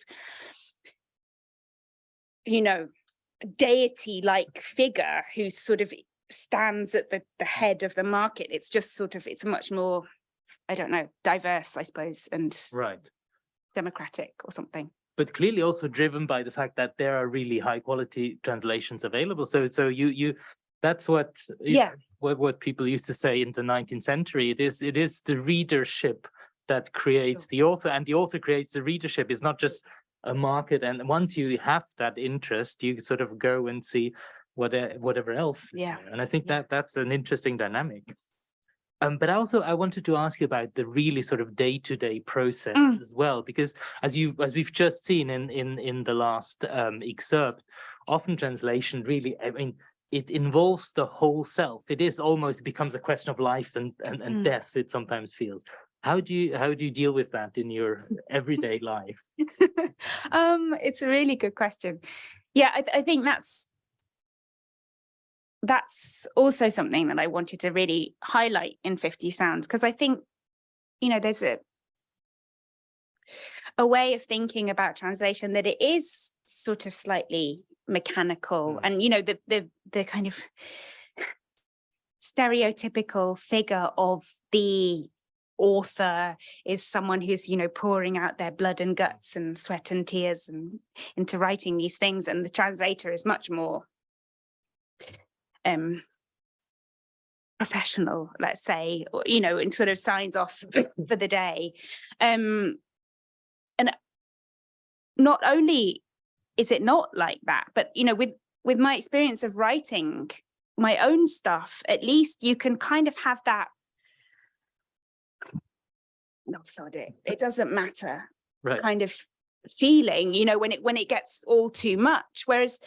you know, deity-like figure who sort of stands at the, the head of the market. It's just sort of, it's much more, I don't know, diverse, I suppose, and Right. democratic or something. But clearly also driven by the fact that there are really high quality translations available. So so you you that's what Yeah. what what people used to say in the 19th century. It is it is the readership that creates the author and the author creates the readership. It's not just a market. And once you have that interest, you sort of go and see what whatever else. Yeah. And I think Yeah. that that's an interesting dynamic. Um, but also I wanted to ask you about the really sort of day-to-day process Mm. as well, because as you as we've just seen in in in the last um, excerpt, often translation really, I mean, it involves the whole self. It is almost becomes a question of life and and, and Mm. death. It sometimes feels. How do you how do you deal with that in your everyday life? um, it's a really good question. Yeah, I, th- I think that's that's also something that I wanted to really highlight in 50 Sounds because I think, you know, there's a a way of thinking about translation that it is sort of slightly mechanical Mm. and you know the the the kind of stereotypical figure of the author is someone who's you know pouring out their blood and guts and sweat and tears and into writing these things and the translator is much more um professional let's say or, you know and sort of signs off for the day. Um and not only is it not like that but you know with with my experience of writing my own stuff at least you can kind of have that no sod it it doesn't matter Right. kind of feeling you know when it when it gets all too much whereas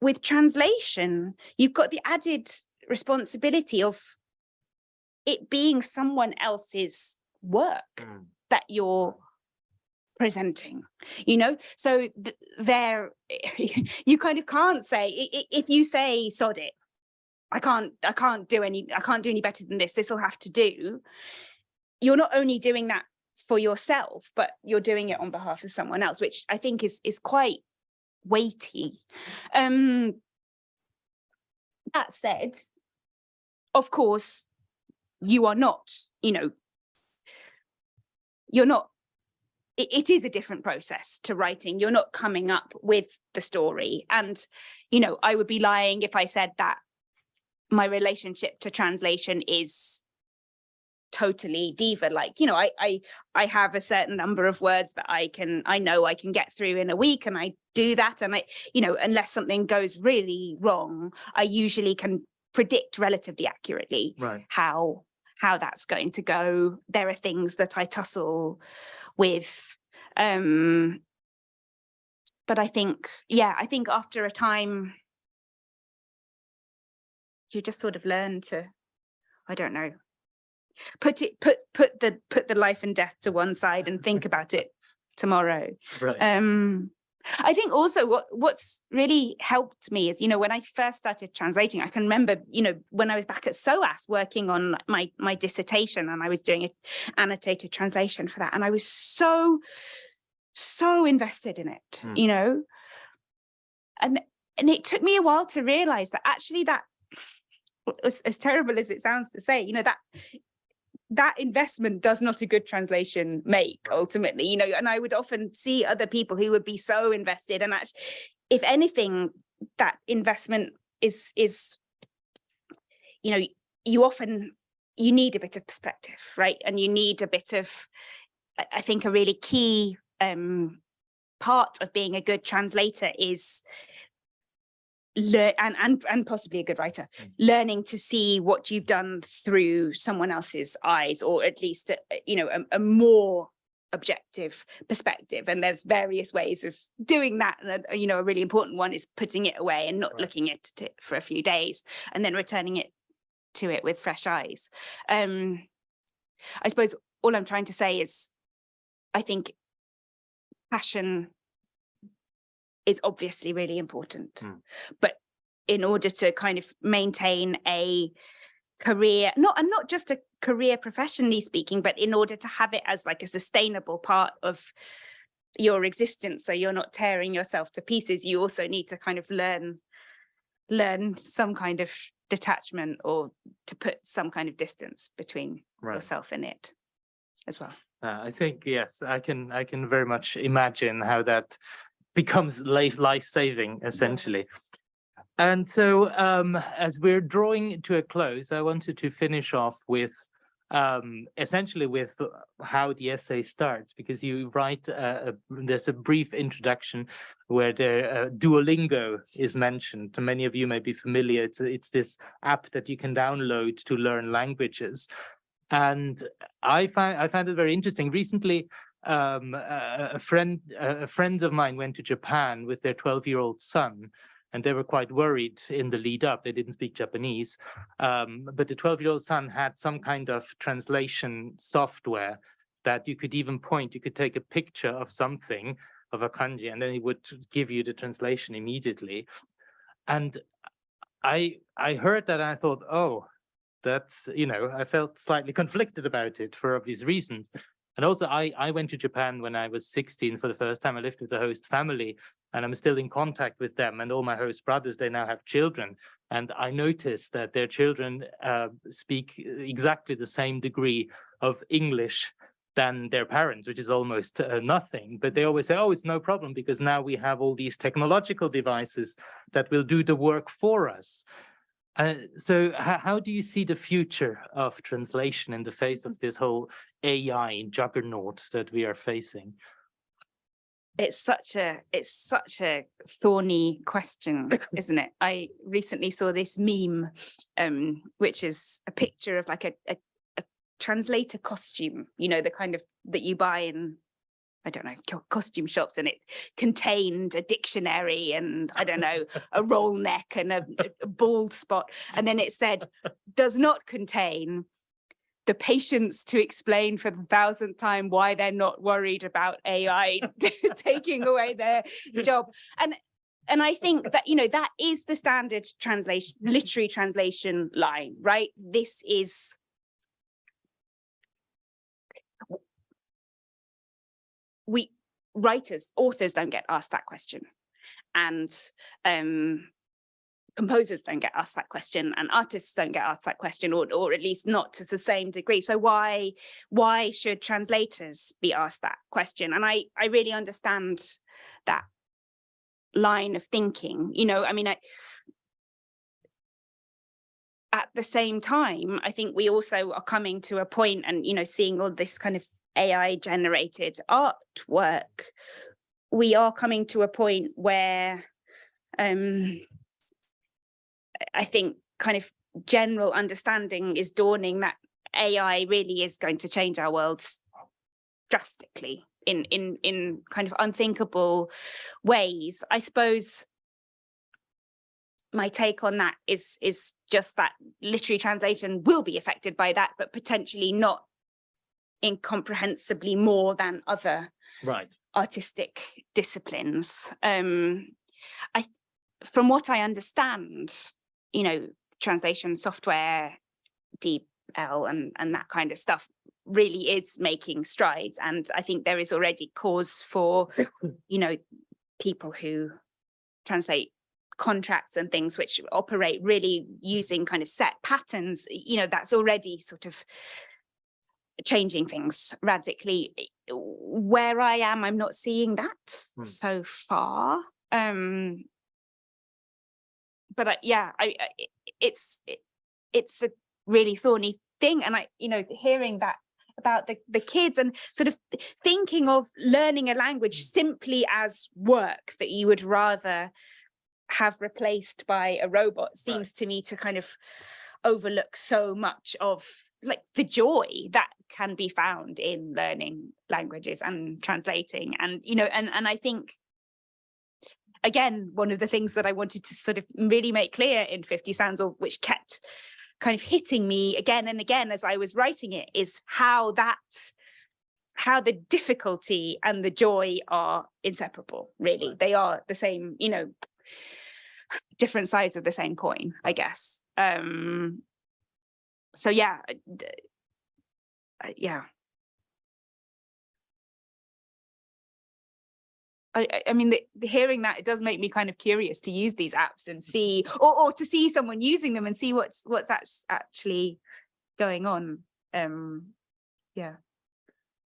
with translation you've got the added responsibility of it being someone else's work Mm. that you're presenting you know so th- there you kind of can't say if you say sod it i can't i can't do any i can't do any better than this this will have to do you're not only doing that for yourself but you're doing it on behalf of someone else which i think is is quite weighty. Um that said of course you are not you know you're not it, it is a different process to writing. You're not coming up with the story. And you know i would be lying if i said that my relationship to translation is totally diva like you know I, I i have a certain number of words that i can i know i can get through in a week and i do that and i you know unless something goes really wrong i usually can predict relatively accurately Right. how how that's going to go there are things that i tussle with um but i think yeah i think after a time you just sort of learn to i don't know put it put put the put the life and death to one side and think about it tomorrow. Um, I think also what what's really helped me is, you know, when I first started translating, I can remember, you know, when I was back at SOAS working on my my dissertation and I was doing an annotated translation for that. And I was so, so invested in it, Mm. you know. And and it took me a while to realize that actually that as, as terrible as it sounds to say, you know, that that investment does not a good translation make ultimately, you know, and I would often see other people who would be so invested and actually, if anything, that investment is, is, you know, you often, you need a bit of perspective, right? And you need a bit of, I- I think a really key um, part of being a good translator is learn and, and and possibly a good writer Mm. learning to see what you've done through someone else's eyes or at least a- a- you know a, a more objective perspective and there's various ways of doing that and a- you know a really important one is putting it away and not Right. looking at it for a few days and then returning it to it with fresh eyes um i suppose all i'm trying to say is i think passion is obviously really important. Mm. But in order to kind of maintain a career, not and not just a career professionally speaking, but in order to have it as like a sustainable part of your existence, so you're not tearing yourself to pieces, you also need to kind of learn learn some kind of detachment or to put some kind of distance between Right. yourself and it as well. Uh, I think, yes, I can, I can very much imagine how that becomes life, life-saving essentially. And so um, as we're drawing to a close, I wanted to finish off with um, essentially with how the essay starts, because you write, uh, a, there's a brief introduction where the uh, Duolingo is mentioned. Many of you may be familiar. It's, it's this app that you can download to learn languages. And I find I found it very interesting. Recently, um, a, a friend a friends of mine went to Japan with their 12-year-old son, and they were quite worried in the lead up. They didn't speak Japanese, um, but the 12-year-old son had some kind of translation software that you could even point. You could take a picture of something of a kanji, and then it would give you the translation immediately. And I I heard that and I thought, oh, that's, you know, I felt slightly conflicted about it for obvious reasons. And also I, I went to Japan when I was 16 for the first time. I lived with the host family and I'm still in contact with them and all my host brothers, they now have children. And I noticed that their children uh, speak exactly the same degree of English than their parents, which is almost uh, nothing. But they always say, oh, it's no problem because now we have all these technological devices that will do the work for us. Uh, so how do you see the future of translation in the face of this whole AI juggernaut that we are facing? it's such a it's such a thorny question isn't it i recently saw this meme um which is a picture of like a, a, a translator costume you know the kind of that you buy in I don't know, costume shops and it contained a dictionary and I don't know, a roll neck and a, a bald spot. And then it said, does not contain the patience to explain for the thousandth time why they're not worried about AI taking away their job. And and I think that, you know, that is the standard translation, literary translation line, right? This is we writers, authors don't get asked that question. And um, composers don't get asked that question and artists don't get asked that question or, or at least not to the same degree so why why should translators be asked that question and i i really understand that line of thinking you know i mean i at the same time i think we also are coming to a point and you know seeing all this kind of ai generated artwork we are coming to a point where um I think kind of general understanding is dawning that AI really is going to change our world drastically in in in kind of unthinkable ways. I suppose my take on that is is just that literary translation will be affected by that, but potentially not incomprehensibly more than other Right. artistic disciplines. Um, I, from what I understand, you know, translation software, DeepL and, and that kind of stuff really is making strides. And I think there is already cause for, you know, people who translate contracts and things which operate really using kind of set patterns, you know, that's already sort of changing things radically. Where I am, I'm not seeing that Hmm. so far. Um, but I, yeah, I, I it's it, it's a really thorny thing, and I, you know, hearing that about the the kids and sort of thinking of learning a language simply as work that you would rather have replaced by a robot seems to me to kind of overlook so much of like the joy that can be found in learning languages and translating and you know and and I think again one of the things that I wanted to sort of really make clear in 50 Sounds or which kept kind of hitting me again and again as I was writing it is how that how the difficulty and the joy are inseparable really. They are the same you know different sides of the same coin I guess. Um so yeah uh, yeah I, I- mean, the, the hearing that it does make me kind of curious to use these apps and see, or, or to see someone using them and see what's what's act- actually going on. Um, yeah.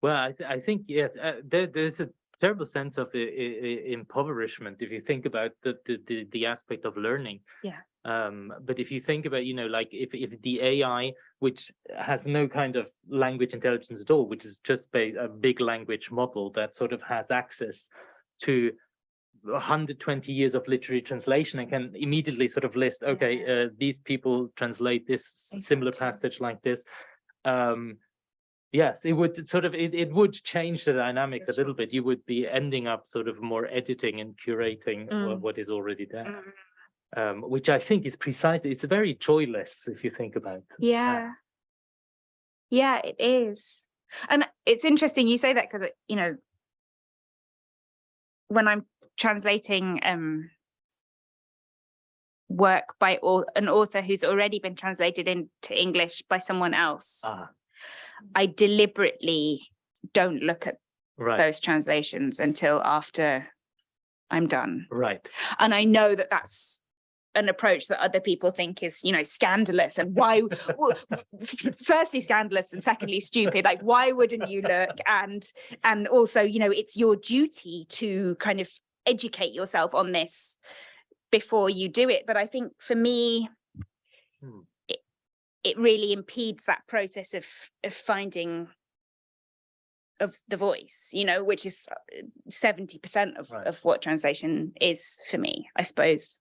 Well, I, th- I think, yes, uh, there, there's a terrible sense of i- i- i- impoverishment if you think about the, the, the, the aspect of learning. Yeah. Um, but if you think about, you know, like if, if the AI, which has no kind of language intelligence at all, which is just a big language model that sort of has access to 120 years of literary translation and can immediately sort of list, okay, uh, these people translate this similar passage like this. Um, Yes, it would sort of, it, it would change the dynamics a little bit. You would be ending up sort of more editing and curating Mm. what is already there, Mm, um, which I think is precisely, it's very joyless if you think about. Yeah. Yeah, it is. And it's interesting you say that because, you know, when I'm translating um work by an author who's already been translated into English by someone else, Ah, I deliberately don't look at right, those translations until after I'm done. right. And I know that that's an approach that other people think is, you know, scandalous and why, firstly scandalous and secondly stupid. Like, why wouldn't you look? And, and also, you know, it's your duty to kind of educate yourself on this before you do it. But I think for me, Hmm. it, it really impedes that process of, of finding of the voice, you know, which is seventy percent of, Right. of what translation is for me, I suppose.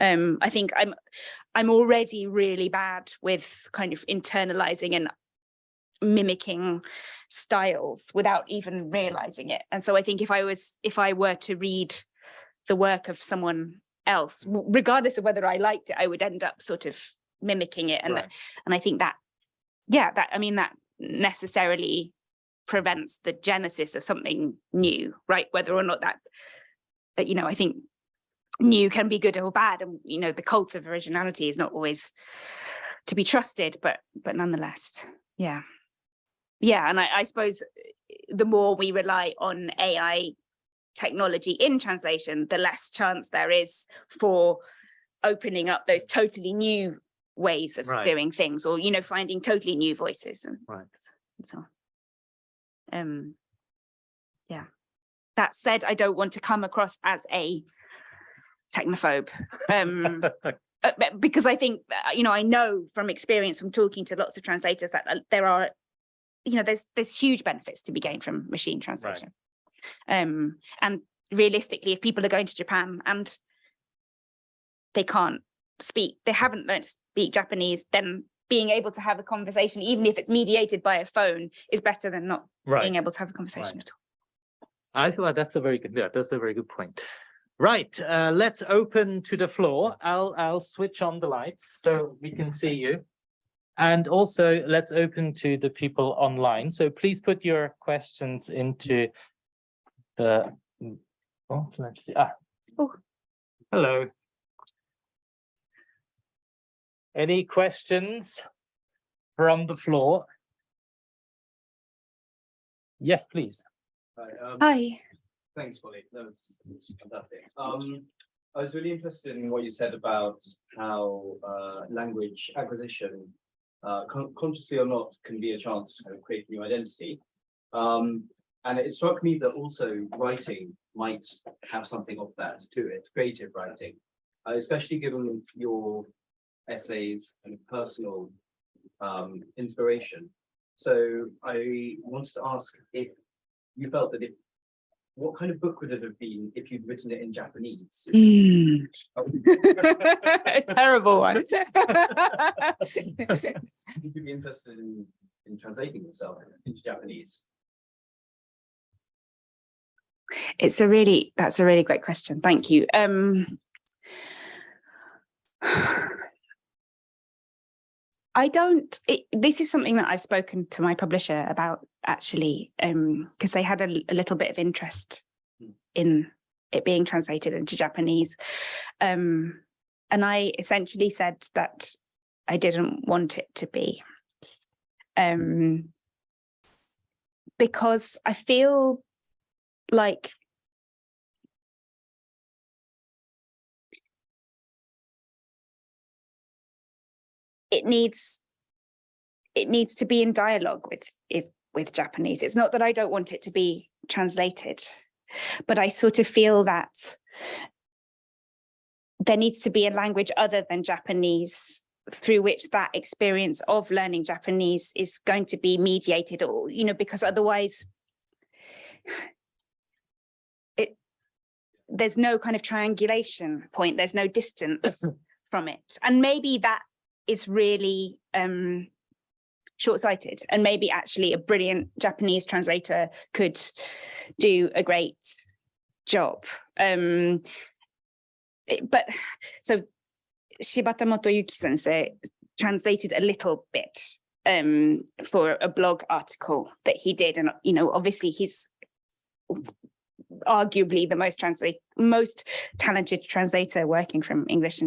Um, I think I'm I'm already really bad with kind of internalizing and mimicking styles without even realizing it. And so I think if I was if I were to read the work of someone else, regardless of whether I liked it, I would end up sort of mimicking it. And right. and I think that, yeah, that, I mean, that necessarily prevents the genesis of something new, right? Whether or not that, you know, I think new can be good or bad. And, you know, the cult of originality is not always to be trusted, but, but nonetheless, yeah. Yeah, and I, I suppose uh, the more we rely on AI technology in translation, the less chance there is for opening up those totally new ways of Right. doing things or, you know, finding totally new voices and, Right. and so on. Um, yeah. That said, I don't want to come across as a technophobe. Um, uh, because I think, uh, you know, I know from experience from talking to lots of translators that uh, there are, you know, there's there's huge benefits to be gained from machine translation. Um, and realistically, if people are going to Japan and they can't speak, they haven't learned to speak Japanese, then being able to have a conversation, even if it's mediated by a phone, is better than not Right. being able to have a conversation Right. at all. I thought that's a very good, yeah, that's a very good point. Right, uh, let's open to the floor. I'll, I'll switch on the lights so we can see you. And also let's open to the people online. So please put your questions into the, oh, let's see, ah. Oh. Hello. Any questions from the floor? Yes, please. Hi, um, Hi. Thanks, Polly. That was, fantastic. Um, I was really interested in what you said about how, uh, language acquisition, uh, con- consciously or not, can be a chance to kind of create new identity. Um, and it struck me that also writing might have something of that to it, creative writing. Uh, especially given your essays and personal, um, inspiration. So I wanted to ask if you felt that if, what kind of book would it have been if you'd written it in Japanese? A terrible one. Would you be interested in, in translating yourself into Japanese? It's a really, that's a really great question. Thank you. Um. I don't, it, this is something that I've spoken to my publisher about actually, um, because they had a little bit of interest Hmm. in it being translated into Japanese. Um, and I essentially said that I didn't want it to be. Um, because I feel like it needs it needs to be in dialogue with it with Japanese. It's not that I don't want it to be translated, but I sort of feel that there needs to be a language other than Japanese through which that experience of learning Japanese is going to be mediated or, you know, because otherwise it there's no kind of triangulation point, there's no distance from it. And maybe that is really um short-sighted and maybe actually a brilliant Japanese translator could do a great job. Um, but so Shibata Motoyuki sensei translated a little bit um, for a blog article that he did. And, you know, obviously he's arguably the most translate, most talented translator working from English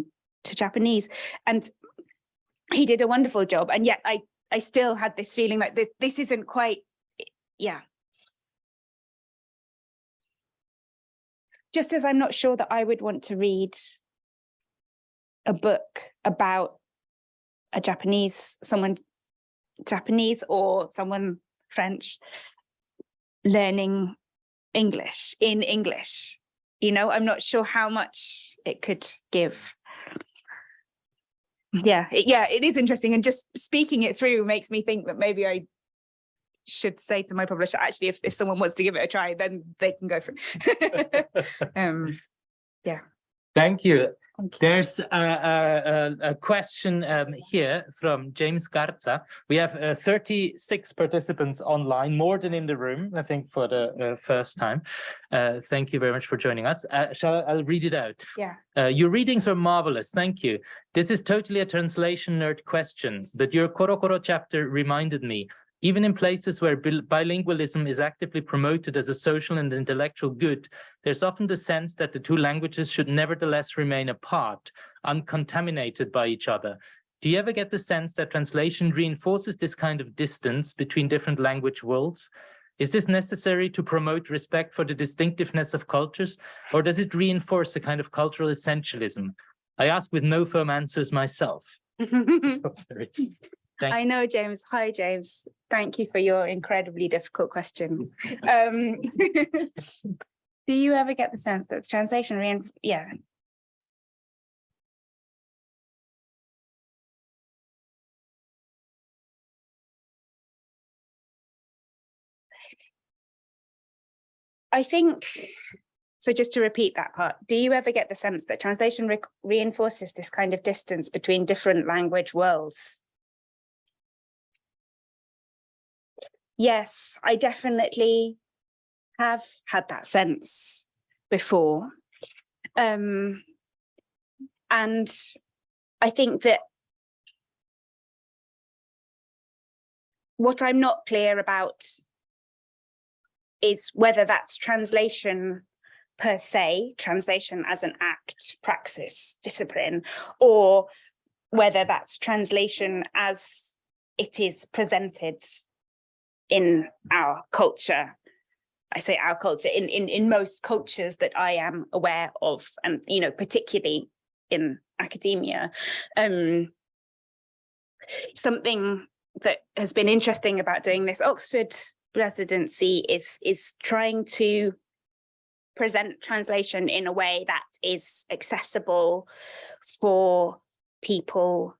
to Japanese. And he did a wonderful job. And yet I, I still had this feeling like thi- this isn't quite, yeah. Just as I'm not sure that I would want to read a book about a Japanese, someone Japanese or someone French learning English in English. You know, I'm not sure how much it could give. Yeah, it- yeah, it is interesting. And just speaking it through makes me think that maybe I should say to my publisher, actually, if, if someone wants to give it a try, then they can go for it. um, you. thank you. There's a, a, a, question um, here from James Garza. We have uh, 36 participants online, more than in the room, I think, for the uh, first time. Uh, thank you very much for joining us. Uh, shall I, I'll read it out. Yeah. Uh, your readings were marvelous. Thank you. This is totally a translation nerd question, but your Korokoro chapter reminded me even in places where bilingualism is actively promoted as a social and intellectual good, there's often the sense that the two languages should nevertheless remain apart, uncontaminated by each other. Do you ever get the sense that translation reinforces this kind of distance between different language worlds? Is this necessary to promote respect for the distinctiveness of cultures, or does it reinforce a kind of cultural essentialism? I ask with no firm answers myself. So very- Thank I know, James. Hi, James. Thank you for your incredibly difficult question. Um, do you ever get the sense that the translation, yeah. I think, so just to repeat that part, do you ever get the sense that translation re- reinforces this kind of distance between different language worlds? Yes, I definitely have had that sense before. Um, and I think that what I'm not clear about is whether that's translation per se, translation as an act, praxis, discipline, or whether that's translation as it is presented in our culture. I say our culture, in, in, in most cultures that I am aware of, and, you know, particularly in academia. Um, something that has been interesting about doing this Oxford residency is, is trying to present translation in a way that is accessible for people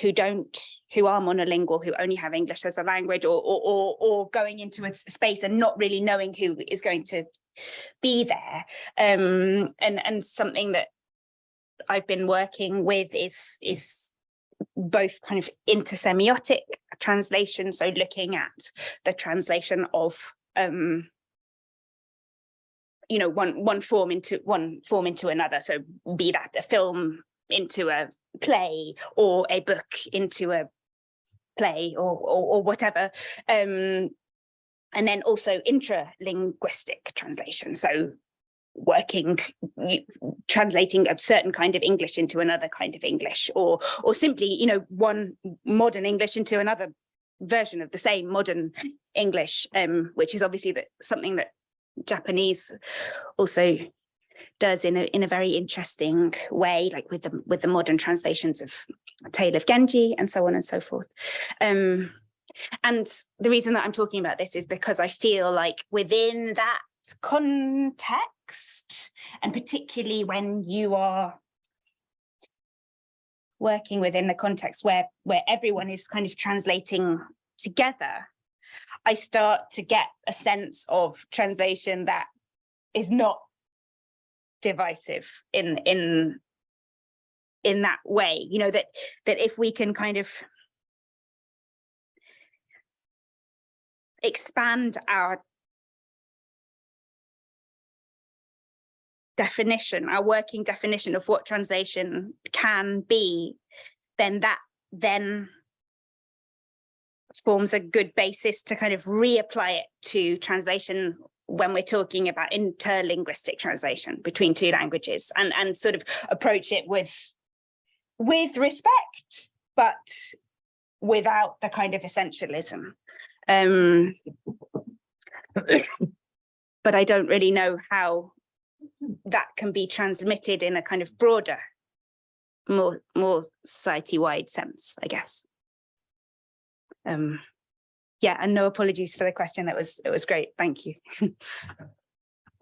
who don't, who are monolingual, who only have English as a language or, or, or, or going into a space and not really knowing who is going to be there. Um, and, and something that I've been working with is, is both kind of intersemiotic translation, so looking at the translation of um, you know, one one form into one form into another. So be that a film into a play or a book into a play or or, or whatever. Um, and then also intralinguistic translation. So working, translating a certain kind of English into another kind of English, or or simply, you know, one modern English into another version of the same modern English, um, which is obviously that something that Japanese also does in a in a very interesting way, like with the with the modern translations of Tale of Genji and so on and so forth. Um, and the reason that I'm talking about this is because I feel like within that context, and particularly when you are working within the context where where everyone is kind of translating together, I start to get a sense of translation that is not divisive in in in that way, you know, that that if we can kind of expand our definition, our working definition of what translation can be, then that then forms a good basis to kind of reapply it to translation when we're talking about interlinguistic translation between two languages and and sort of approach it with with respect but without the kind of essentialism. Um but i don't really know how that can be transmitted in a kind of broader more more society-wide sense i guess. Um yeah and no apologies for the question. That was it was great. Thank you.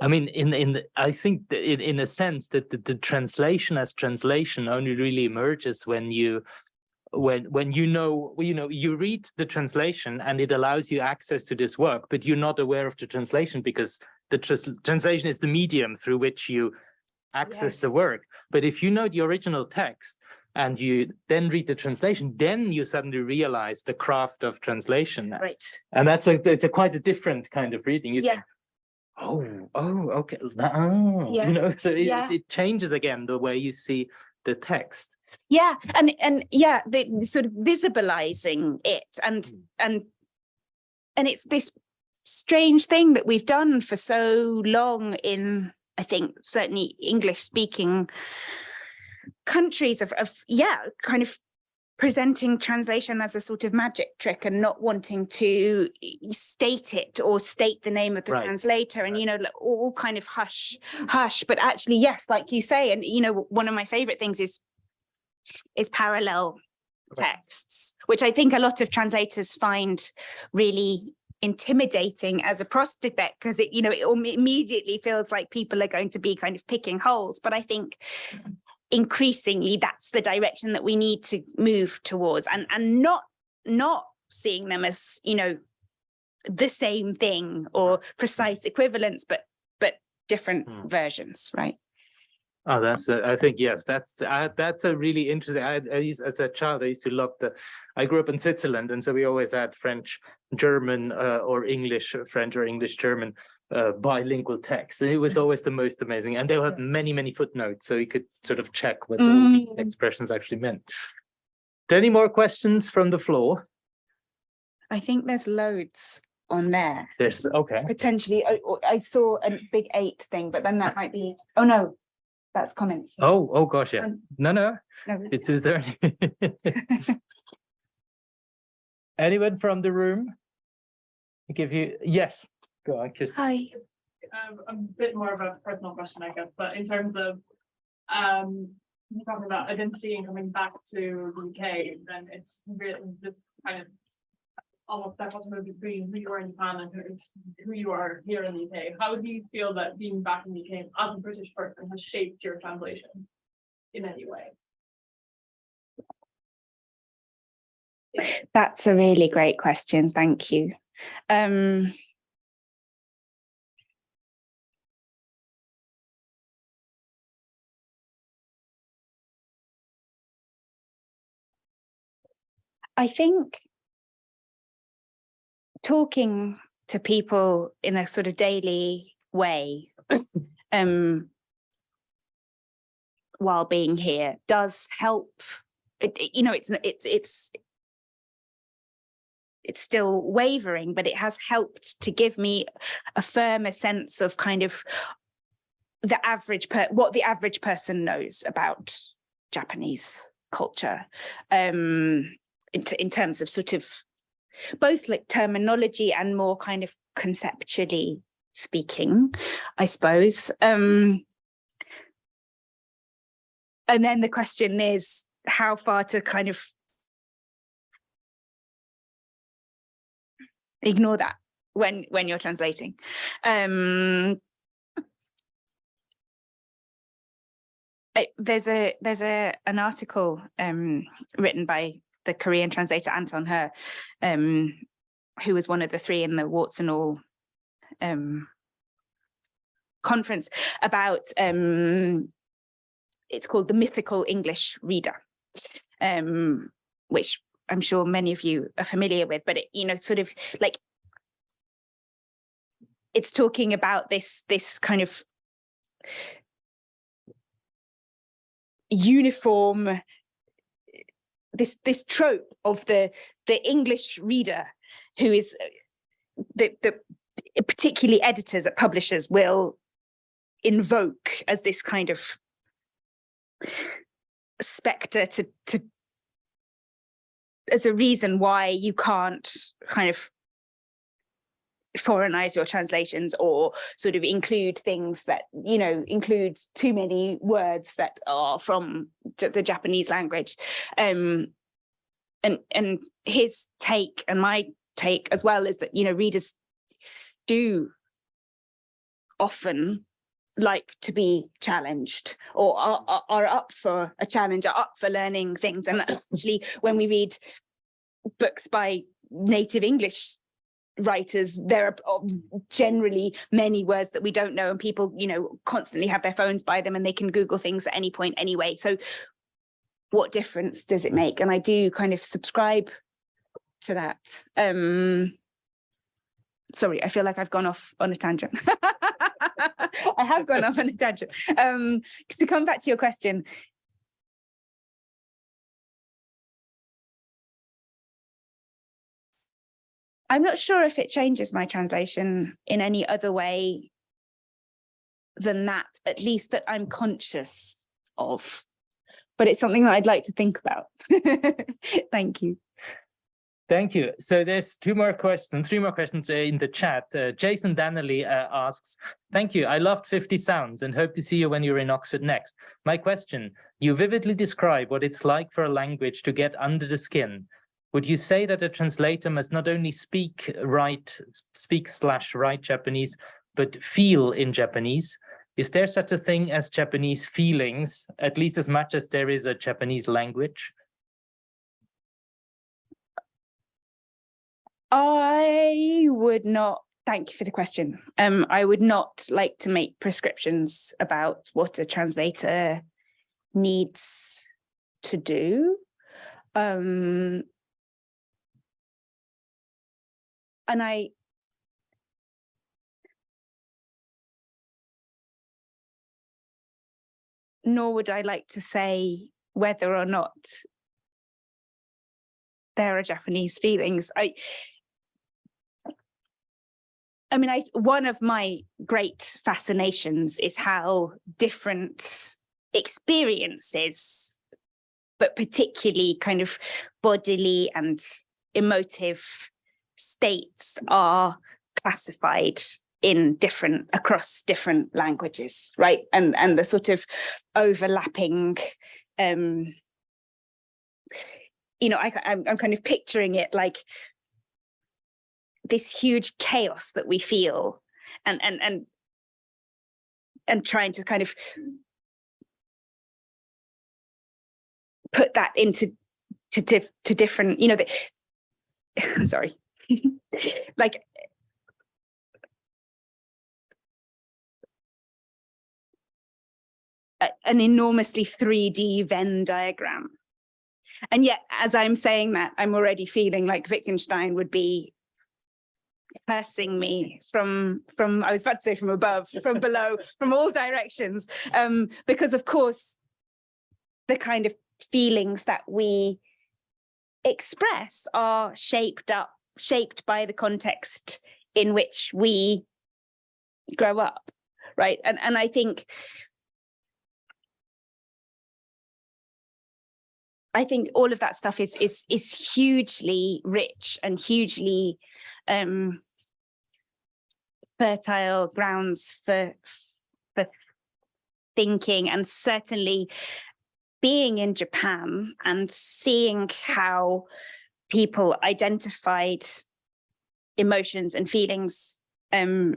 I mean, in in the, I think that in in a sense that the, the translation as translation only really emerges when you when when you know you know you read the translation and it allows you access to this work, but you're not aware of the translation because the trans translation is the medium through which you access the work. But if you know the original text and you then read the translation, then you suddenly realize the craft of translation. right And that's a it's a quite a different kind of reading. You Yeah. think, oh, oh, okay. Oh, Yeah. you know, so it, Yeah. it changes again the way you see the text. yeah and and yeah the sort of visibilizing it and Mm. and and it's this strange thing that we've done for so long in i think certainly english speaking countries of, of yeah kind of presenting translation as a sort of magic trick and not wanting to eh, state it or state the name of the Right. translator and Right. you know all kind of hush hush but actually yes like you say and you know one of my favorite things is is parallel Right. texts which i think a lot of translators find really intimidating as a prospect because it you know it immediately feels like people are going to be kind of picking holes but i think increasingly that's the direction that we need to move towards. And and not not seeing them as you know the same thing or precise equivalents but but different Hmm. versions right? Oh, that's, a- I think, yes, that's, uh, that's a really interesting, I, I used, as a child, I used to love the, I grew up in Switzerland, and so we always had French, German, uh, or English, uh, French or English, German, uh, bilingual text, it was always the most amazing, and they had many, many footnotes, so you could sort of check what Mm. expressions actually meant. Any more questions from the floor? I think there's loads on there. There's, okay, Potentially, I, I saw a big eight thing, but then that might be, oh no, that's comments. oh, oh gosh, yeah, Um, no, no, no. it is there. Anyone from the room? Give you, yes, go on, Chris. Hi. um, a bit more of a personal question, I guess, but in terms of, um, you're talking about identity and coming back to the UK, then it's really this kind of almost dichotomy between who you are in Japan and who, who you are here in the UK. How do you feel that being back in the UK as a British person has shaped your translation in any way? That's a really great question. Thank you. Um, I think talking to people in a sort of daily way um, while being here does help. It, you know, it's it's it's it's still wavering, but it has helped to give me a firmer sense of kind of the average per what the average person knows about Japanese culture. Um, in, in terms of sort of both like terminology and more kind of conceptually speaking, I suppose. Um, and then the question is how far to kind of ignore that when when you're translating. Um, there's a there's a an article um, written by the Korean translator Anton Hur, um, who was one of the three in the Warts and All um, conference about um, it's called the mythical English reader, um, which I'm sure many of you are familiar with, but it, you know, sort of like it's talking about this this kind of uniform this this trope of the the English reader who is uh, the the particularly editors at publishers will invoke as this kind of specter to to as a reason why you can't kind of foreignize your translations or sort of include things that you know include too many words that are from the Japanese language. Um and and his take and my take as well is that you know readers do often like to be challenged or are, are, are up for a challenge are up for learning things. And actually when we read books by native english writers there are uh, generally many words that we don't know and people you know constantly have their phones by them and they can google things at any point anyway. So what difference does it make? And i do kind of subscribe to that. Um sorry i feel like i've gone off on a tangent. I have gone off on a tangent. Um to come back to your question i'm not sure if it changes my translation in any other way than that at least that i'm conscious of but it's something that i'd like to think about thank you Thank you. So there's two more questions, three more questions uh, in the chat. Uh, Jason Danely uh, asks, thank you. I loved 50 Sounds and hope to see you when you're in Oxford next. My question, you vividly describe what it's like for a language to get under the skin. Would you say that a translator must not only speak, write, speak slash write Japanese, but feel in Japanese? Is there such a thing as Japanese feelings, at least as much as there is a Japanese language? I would not, Thank you for the question. Um, I would not like to make prescriptions about what a translator needs to do. Um, and I nor would I like to say whether or not there are Japanese feelings. I I mean, I one of my great fascinations is how different experiences, but particularly kind of bodily and emotive states are classified in different across different languages, right? And and the sort of overlapping um you know, I, I'm, I'm kind of picturing it like this huge chaos that we feel and and and and trying to kind of put that into to to, to different you know the, sorry like an enormously 3d venn diagram and yet as i'm saying that i'm already feeling like wittgenstein would be cursing me from from I was about to say from above, from below, from all directions. Um, because of course, the kind of feelings that we express are shaped up, shaped by the context in which we grow up, right? And and I think I think all of that stuff is is is hugely rich and hugely um, fertile grounds for for thinking, and certainly being in Japan and seeing how people identified emotions and feelings um,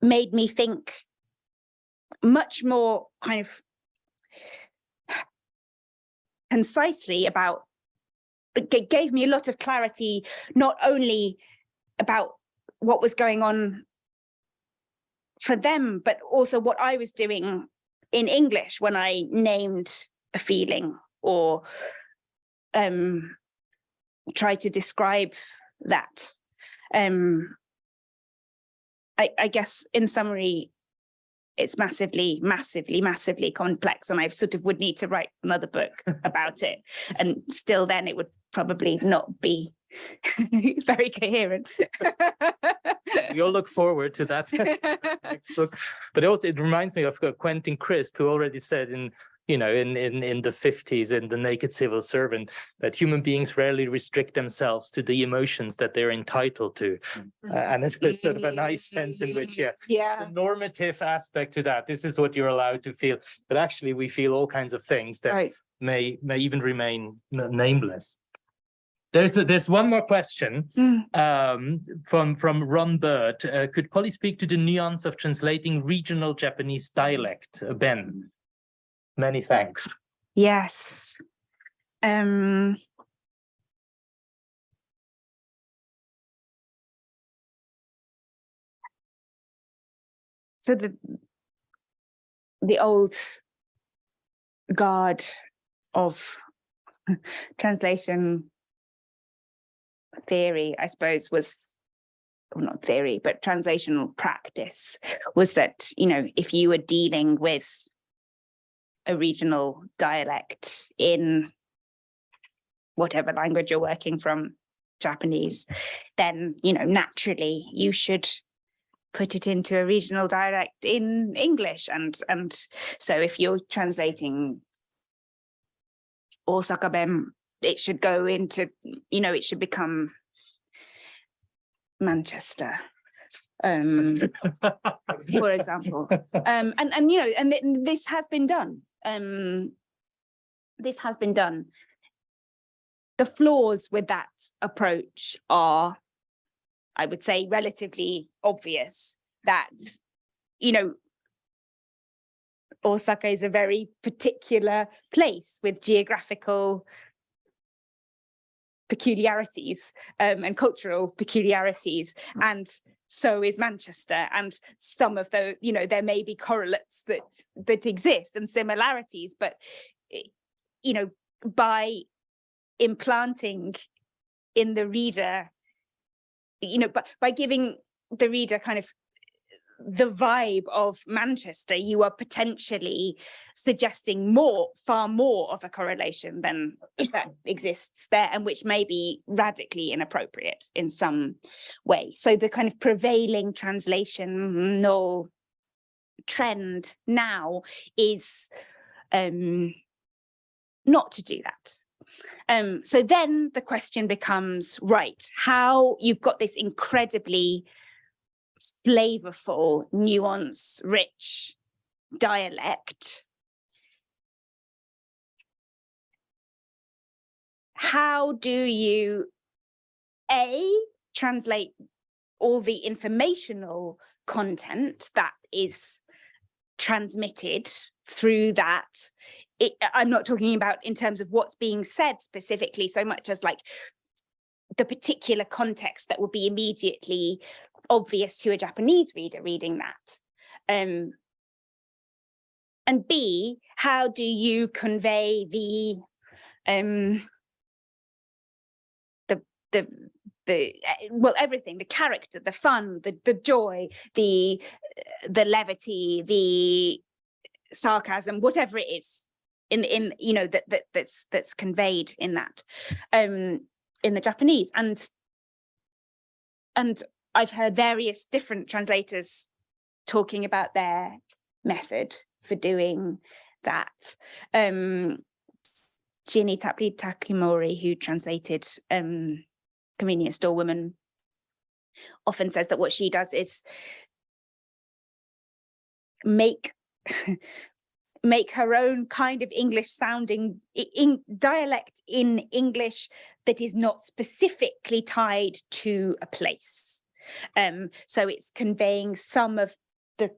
made me think much more kind of concisely about it gave me a lot of clarity not only about what was going on for them but also what I was doing in English when I named a feeling or um tried to describe that um I, I guess in summary it's massively, massively, massively complex. And I sort of would need to write another book about it. And still then it would probably not be very coherent. We all look forward to that next book. But also it reminds me of uh, Quentin Crisp, who already said in you know, in, in, in the 50s in The Naked Civil Servant, that human beings rarely restrict themselves to the emotions that they're entitled to. Uh, and it's sort of a nice sense in which, yeah, Yeah, the normative aspect to that, this is what you're allowed to feel. But actually, we feel all kinds of things that right. may may even remain nameless. There's a, there's one more question Mm. um, from from Ron Bird. Uh, could Polly speak to the nuance of translating regional Japanese dialect? Uh, ben, many thanks. Yes. Um, so the the old guard of translation theory, I suppose, was well, not theory, but translational practice was that, you know, if you were dealing with a regional dialect in whatever language you're working from, Japanese, then, you know, naturally you should put it into a regional dialect in English. And, and so if you're translating Osaka Ben, it should go into, you know, it should become Manchester. Um, for example. Um, and, and, you know, and th- this has been done. Um, this has been done. The flaws with that approach are, I would say, relatively obvious that, you know, Osaka is a very particular place with geographical peculiarities um, and cultural peculiarities and so is Manchester and some of the you know there may be correlates that that exist and similarities but eh, you know by implanting in the reader you know but by giving the reader kind of the vibe of Manchester, you are potentially suggesting more, far more of a correlation than that exists there and which may be radically inappropriate in some way. So the kind of prevailing translational trend now is um, not to do that. Um, so then the question becomes, right, how you've got this incredibly flavorful, nuance, rich dialect. How do you, A, translate all the informational content that is transmitted through that it, I'm not talking about in terms of what's being said specifically so much as like the particular context that will be immediately obvious to a Japanese reader reading that. Um, and B, how do you convey the um, the the the eh, well everything the character the fun the the joy the the levity the sarcasm whatever it is in in you know that that that's that's conveyed in that um in the Japanese and and I've heard various different translators talking about their method for doing that. Um, Ginny Tapley Takemori, who translated um, Convenience Store Woman, often says that what she does is make make her own kind of English sounding in dialect in English that is not specifically tied to a place. Um, so it's conveying some of the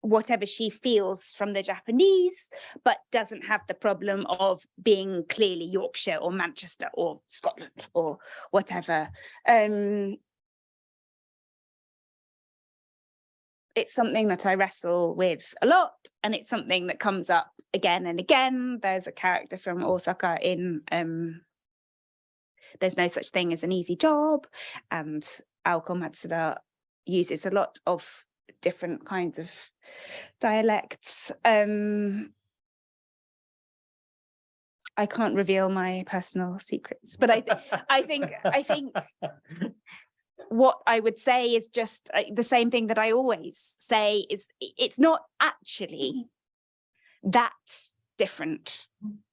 whatever she feels from the Japanese, but doesn't have the problem of being clearly Yorkshire or Manchester or Scotland or whatever. Um, it's something that I wrestle with a lot and it's something that comes up again and again. There's a character from Osaka in um, There's No Such Thing as an Easy Job and Aoko Matsuda uses a lot of different kinds of dialects. Um, I can't reveal my personal secrets, but I, th I think, I think what I would say is just uh, the same thing that I always say is it's not actually that different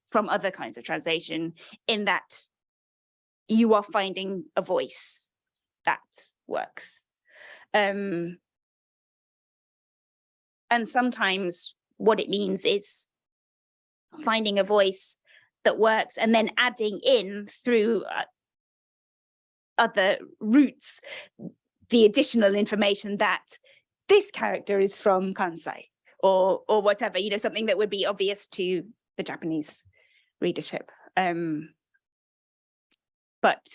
from other kinds of translation in that you are finding a voice that works. Um, and sometimes what it means is finding a voice that works and then adding in through uh, other routes the additional information that this character is from Kansai or or whatever, you know, something that would be obvious to the Japanese readership. Um, but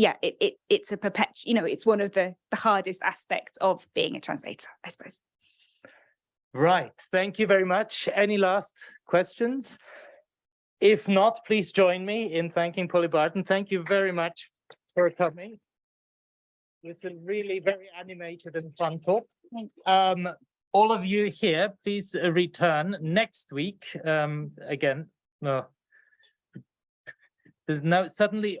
yeah, it, it it's a perpetual, you know, it's one of the, the hardest aspects of being a translator, I suppose. Right, thank you very much. Any last questions? If not, please join me in thanking Polly Barton. Thank you very much for coming. It's a really very animated and fun talk. Um, all of you here, please uh, return next week. Um, again, no. There's no, suddenly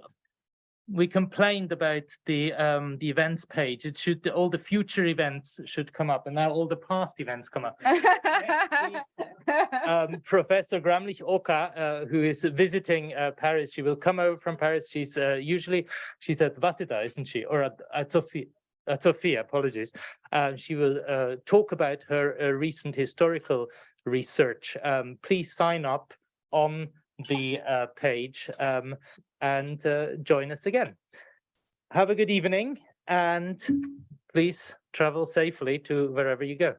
we complained about the um the events page. It should all the future events should come up and now all the past events come up. um, Professor Gramlich Oka, uh, who is visiting uh, Paris, she will come over from Paris. She's uh, usually she's at Waseda, isn't she, or at, at Sophia? At Sophia, apologies. Uh, she will uh, talk about her uh, recent historical research. Um, please sign up on the uh, page um, and uh, join us again. Have a good evening and please travel safely to wherever you go.